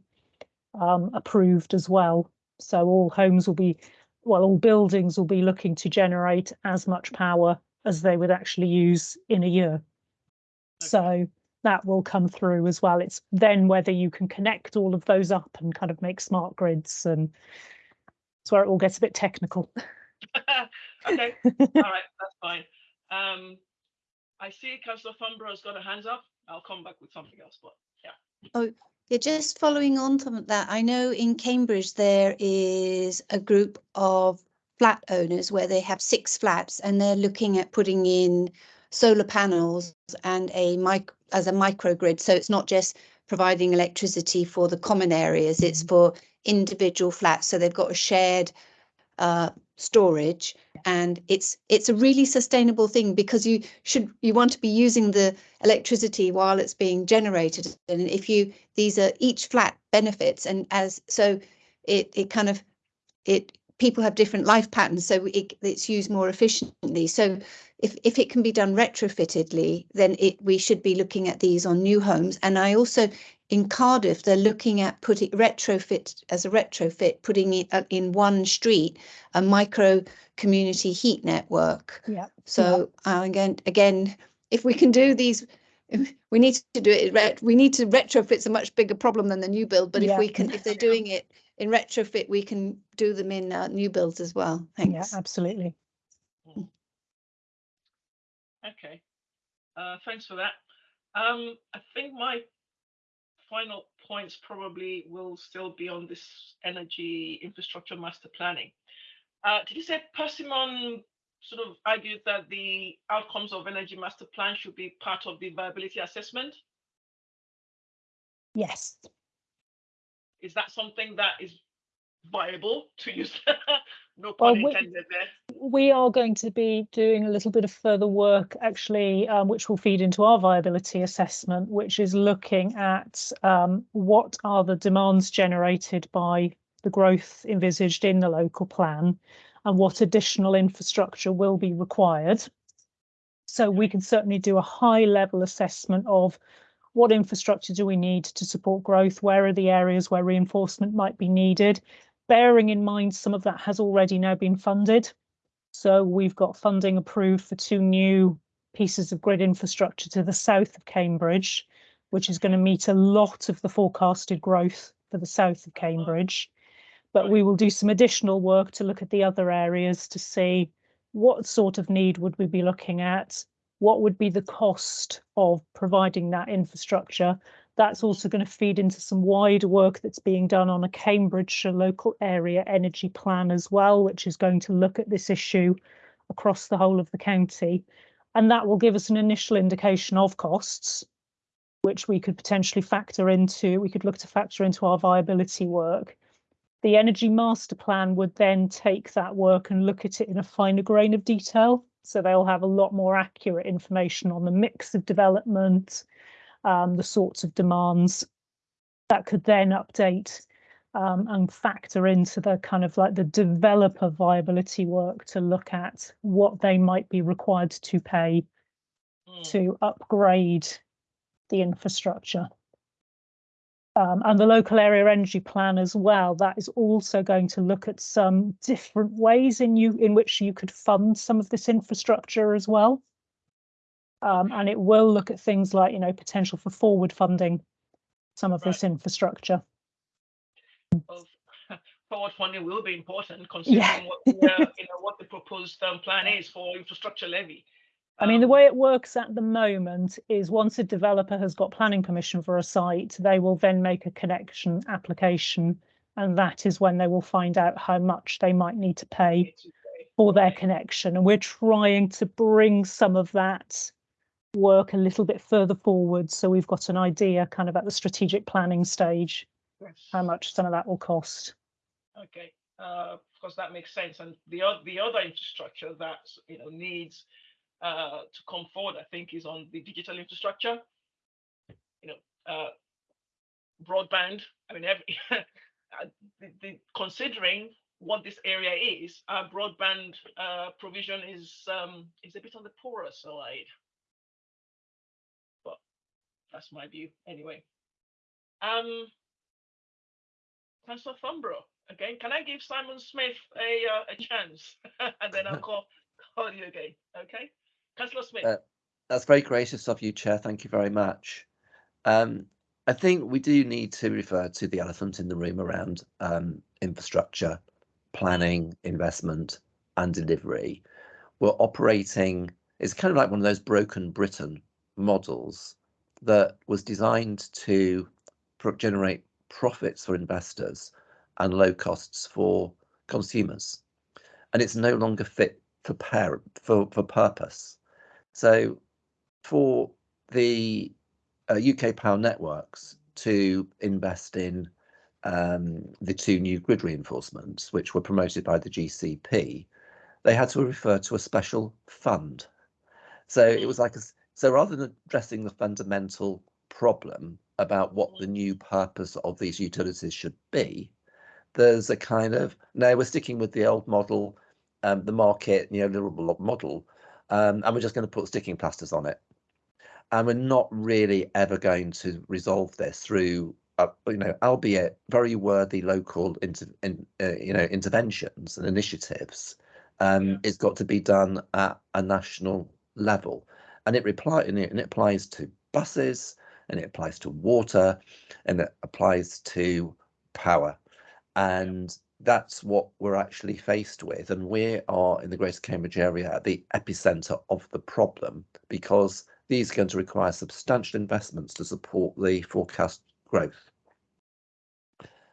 um, approved as well. So all homes will be, well, all buildings will be looking to generate as much power as they would actually use in a year. So that will come through as well. It's then whether you can connect all of those up and kind of make smart grids and it's where it all gets a bit technical. okay. All right, that's fine. Um, I see Councillor Thornburrow has got her hands up. I'll come back with something else, but yeah. Oh, yeah, just following on from that, I know in Cambridge there is a group of flat owners where they have six flats and they're looking at putting in solar panels and a mic as a microgrid. So it's not just providing electricity for the common areas, it's for individual flats. So they've got a shared uh, storage and it's it's a really sustainable thing because you should you want to be using the electricity while it's being generated and if you these are each flat benefits and as so it it kind of it people have different life patterns so it, it's used more efficiently so if if it can be done retrofittedly then it we should be looking at these on new homes and i also in Cardiff, they're looking at putting retrofit as a retrofit, putting it uh, in one street a micro community heat network. Yeah. So uh, again, again, if we can do these, we need to do it. We need to retrofit's a much bigger problem than the new build. But Yeah. if we can, if they're doing it in retrofit, we can do them in uh, new builds as well. Thanks. Yeah, absolutely. Okay, uh, thanks for that. Um, I think my final points probably will still be on this energy infrastructure master planning. Uh, did you say Persimmon sort of argued that the outcomes of energy master plan should be part of the viability assessment? Yes. Is that something that is viable to use? no pun we- intended there. We are going to be doing a little bit of further work actually, um, which will feed into our viability assessment, which is looking at um, what are the demands generated by the growth envisaged in the local plan and what additional infrastructure will be required. So we can certainly do a high level assessment of what infrastructure do we need to support growth? Where are the areas where reinforcement might be needed? Bearing in mind some of that has already now been funded. So we've got funding approved for two new pieces of grid infrastructure to the south of Cambridge, which is going to meet a lot of the forecasted growth for the south of Cambridge. But we will do some additional work to look at the other areas to see what sort of need would we be looking at? What would be the cost of providing that infrastructure? That's also going to feed into some wider work that's being done on a Cambridgeshire local area energy plan as well, which is going to look at this issue across the whole of the county. And that will give us an initial indication of costs, which we could potentially factor into, we could look to factor into our viability work. The energy master plan would then take that work and look at it in a finer grain of detail. So they'll have a lot more accurate information on the mix of development, um, the sorts of demands that could then update um, and factor into the kind of like the developer viability work to look at what they might be required to pay to upgrade the infrastructure. Um, and the local area energy plan as well, that is also going to look at some different ways in you in which you could fund some of this infrastructure as well. Um, and it will look at things like, you know, potential for forward funding some of this infrastructure. Forward funding will be important considering what, the, uh, you know, what the proposed um, plan is for infrastructure levy. I mean, the way it works at the moment is once a developer has got planning permission for a site, they will then make a connection application. And that is when they will find out how much they might need to pay for their connection. And we're trying to bring some of that work a little bit further forward. So we've got an idea kind of at the strategic planning stage, how much some of that will cost. Okay, uh, of course, that makes sense. And the, the other infrastructure that, you know, needs uh, to come forward, I think, is on the digital infrastructure. You know, uh, broadband, I mean, every, uh, the, the, considering what this area is, our broadband uh, provision is um, is a bit on the poorer side. That's my view anyway. Um, Councillor again, can I give Simon Smith a uh, a chance, and then I'll call call you again. Okay, Councillor Smith. Uh, that's very gracious of you, Chair. Thank you very much. Um, I think we do need to refer to the elephant in the room around um, infrastructure, planning, investment, and delivery. We're operating, it's kind of like one of those broken Britain models that was designed to generate profits for investors and low costs for consumers. And it's no longer fit for, for, for purpose. So for the uh, UK Power Networks to invest in um, the two new grid reinforcements, which were promoted by the GCP, they had to refer to a special fund. So it was like a, so rather than addressing the fundamental problem about what the new purpose of these utilities should be, there's a kind of no, we're sticking with the old model, um, the market neoliberal model, um, and we're just going to put sticking plasters on it. and we're not really ever going to resolve this through uh, you know albeit very worthy local inter, in, uh, you know interventions and initiatives um Yeah. it's got to be done at a national level and it reply and it, and it applies to buses and it applies to water and it applies to power. And that's what we're actually faced with and we are in the greater cambridge area at the epicenter of the problem because these are going to require substantial investments to support the forecast growth.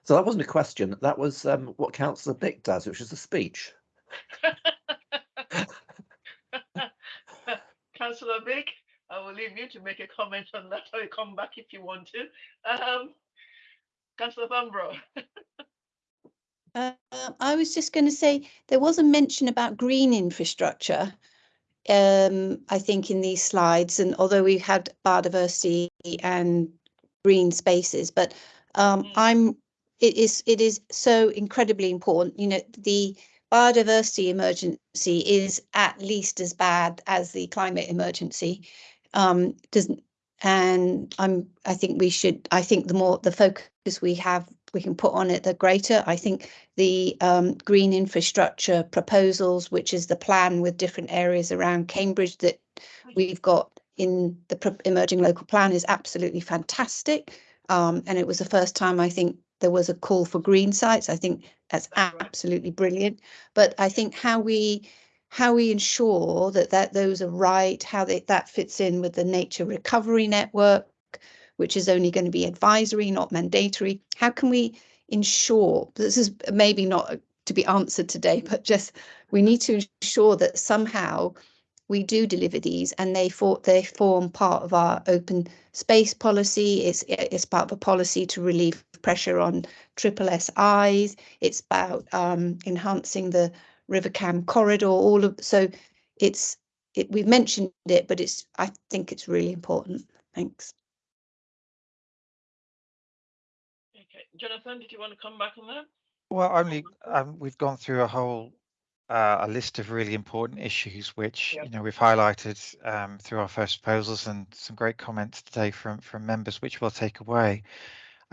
So that wasn't a question that was um, what councillor bick does which is a speech Councillor Bick, I will leave you to make a comment on that or you come back if you want to. Um, Councillor Thornburrow. Uh, I was just going to say there was a mention about green infrastructure. Um, I think in these slides, and although we had biodiversity and green spaces, but um, Mm. I'm it is it is so incredibly important. You know, the biodiversity emergency is at least as bad as the climate emergency. Um, doesn't and I'm I think we should I think the more the focus we have we can put on it the greater. I think the um, green infrastructure proposals, which is the plan with different areas around Cambridge that we've got in the emerging local plan is absolutely fantastic. Um, and it was the first time I think there was a call for green sites. I think that's ah, That's absolutely brilliant. But I think how we how we ensure that that those are right, how they, that fits in with the nature recovery network, which is only going to be advisory, not mandatory. How can we ensure this is maybe not to be answered today, but just we need to ensure that somehow we do deliver these and they for they form part of our open space policy. It's it's part of a policy to relieve pressure on triple SIs. It's about um, enhancing the River Cam corridor. All of so it's it, we've mentioned it, but it's I think it's really important. Thanks. Okay, Jonathan, did you want to come back on that? Well, only um, we've gone through a whole uh, a list of really important issues, which Yep. you know we've highlighted um, through our first proposals and some great comments today from from members, which we'll take away.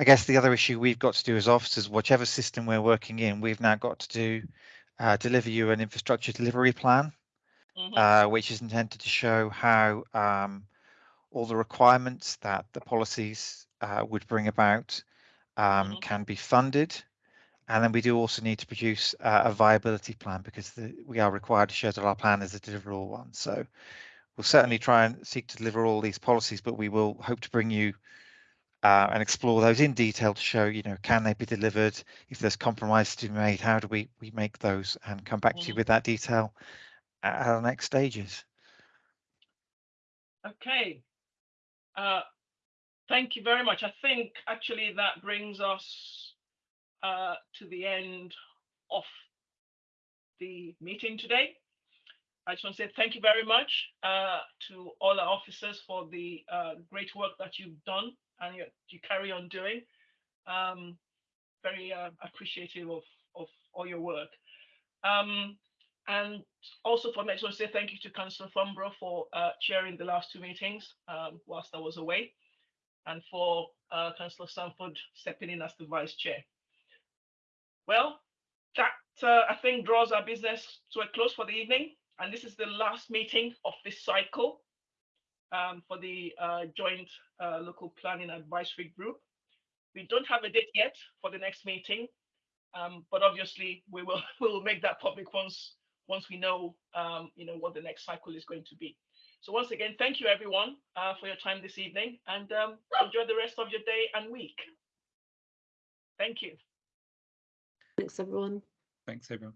I guess the other issue we've got to do as officers, whichever system we're working in, we've now got to do uh, deliver you an infrastructure delivery plan, Mhm. uh, which is intended to show how um, all the requirements that the policies uh, would bring about um, Mhm. can be funded. And then we do also need to produce uh, a viability plan because the, we are required to show that our plan is a deliverable one. So we'll certainly try and seek to deliver all these policies, but we will hope to bring you uh, and explore those in detail to show, you know, can they be delivered? If there's compromises to be made, how do we we make those and come back to you Mhm. with that detail at our next stages. Okay. Uh, thank you very much. I think actually that brings us uh, to the end of the meeting today. I just want to say thank you very much uh, to all our officers for the uh, great work that you've done and you, you carry on doing. Um, very uh, appreciative of, of all your work. Um, and also for me, I just want to say thank you to Councillor Thornburrow for uh, chairing the last two meetings um, whilst I was away, and for uh, Councillor Sandford stepping in as the vice chair. Well, that uh, I think draws our business to a close for the evening, and this is the last meeting of this cycle um, for the uh, joint uh, local planning advisory group. We don't have a date yet for the next meeting, um, but obviously we will we will make that public once once we know um, you know what the next cycle is going to be. So once again, thank you everyone uh, for your time this evening, and um, enjoy the rest of your day and week. Thank you. Thanks, everyone. Thanks, everyone.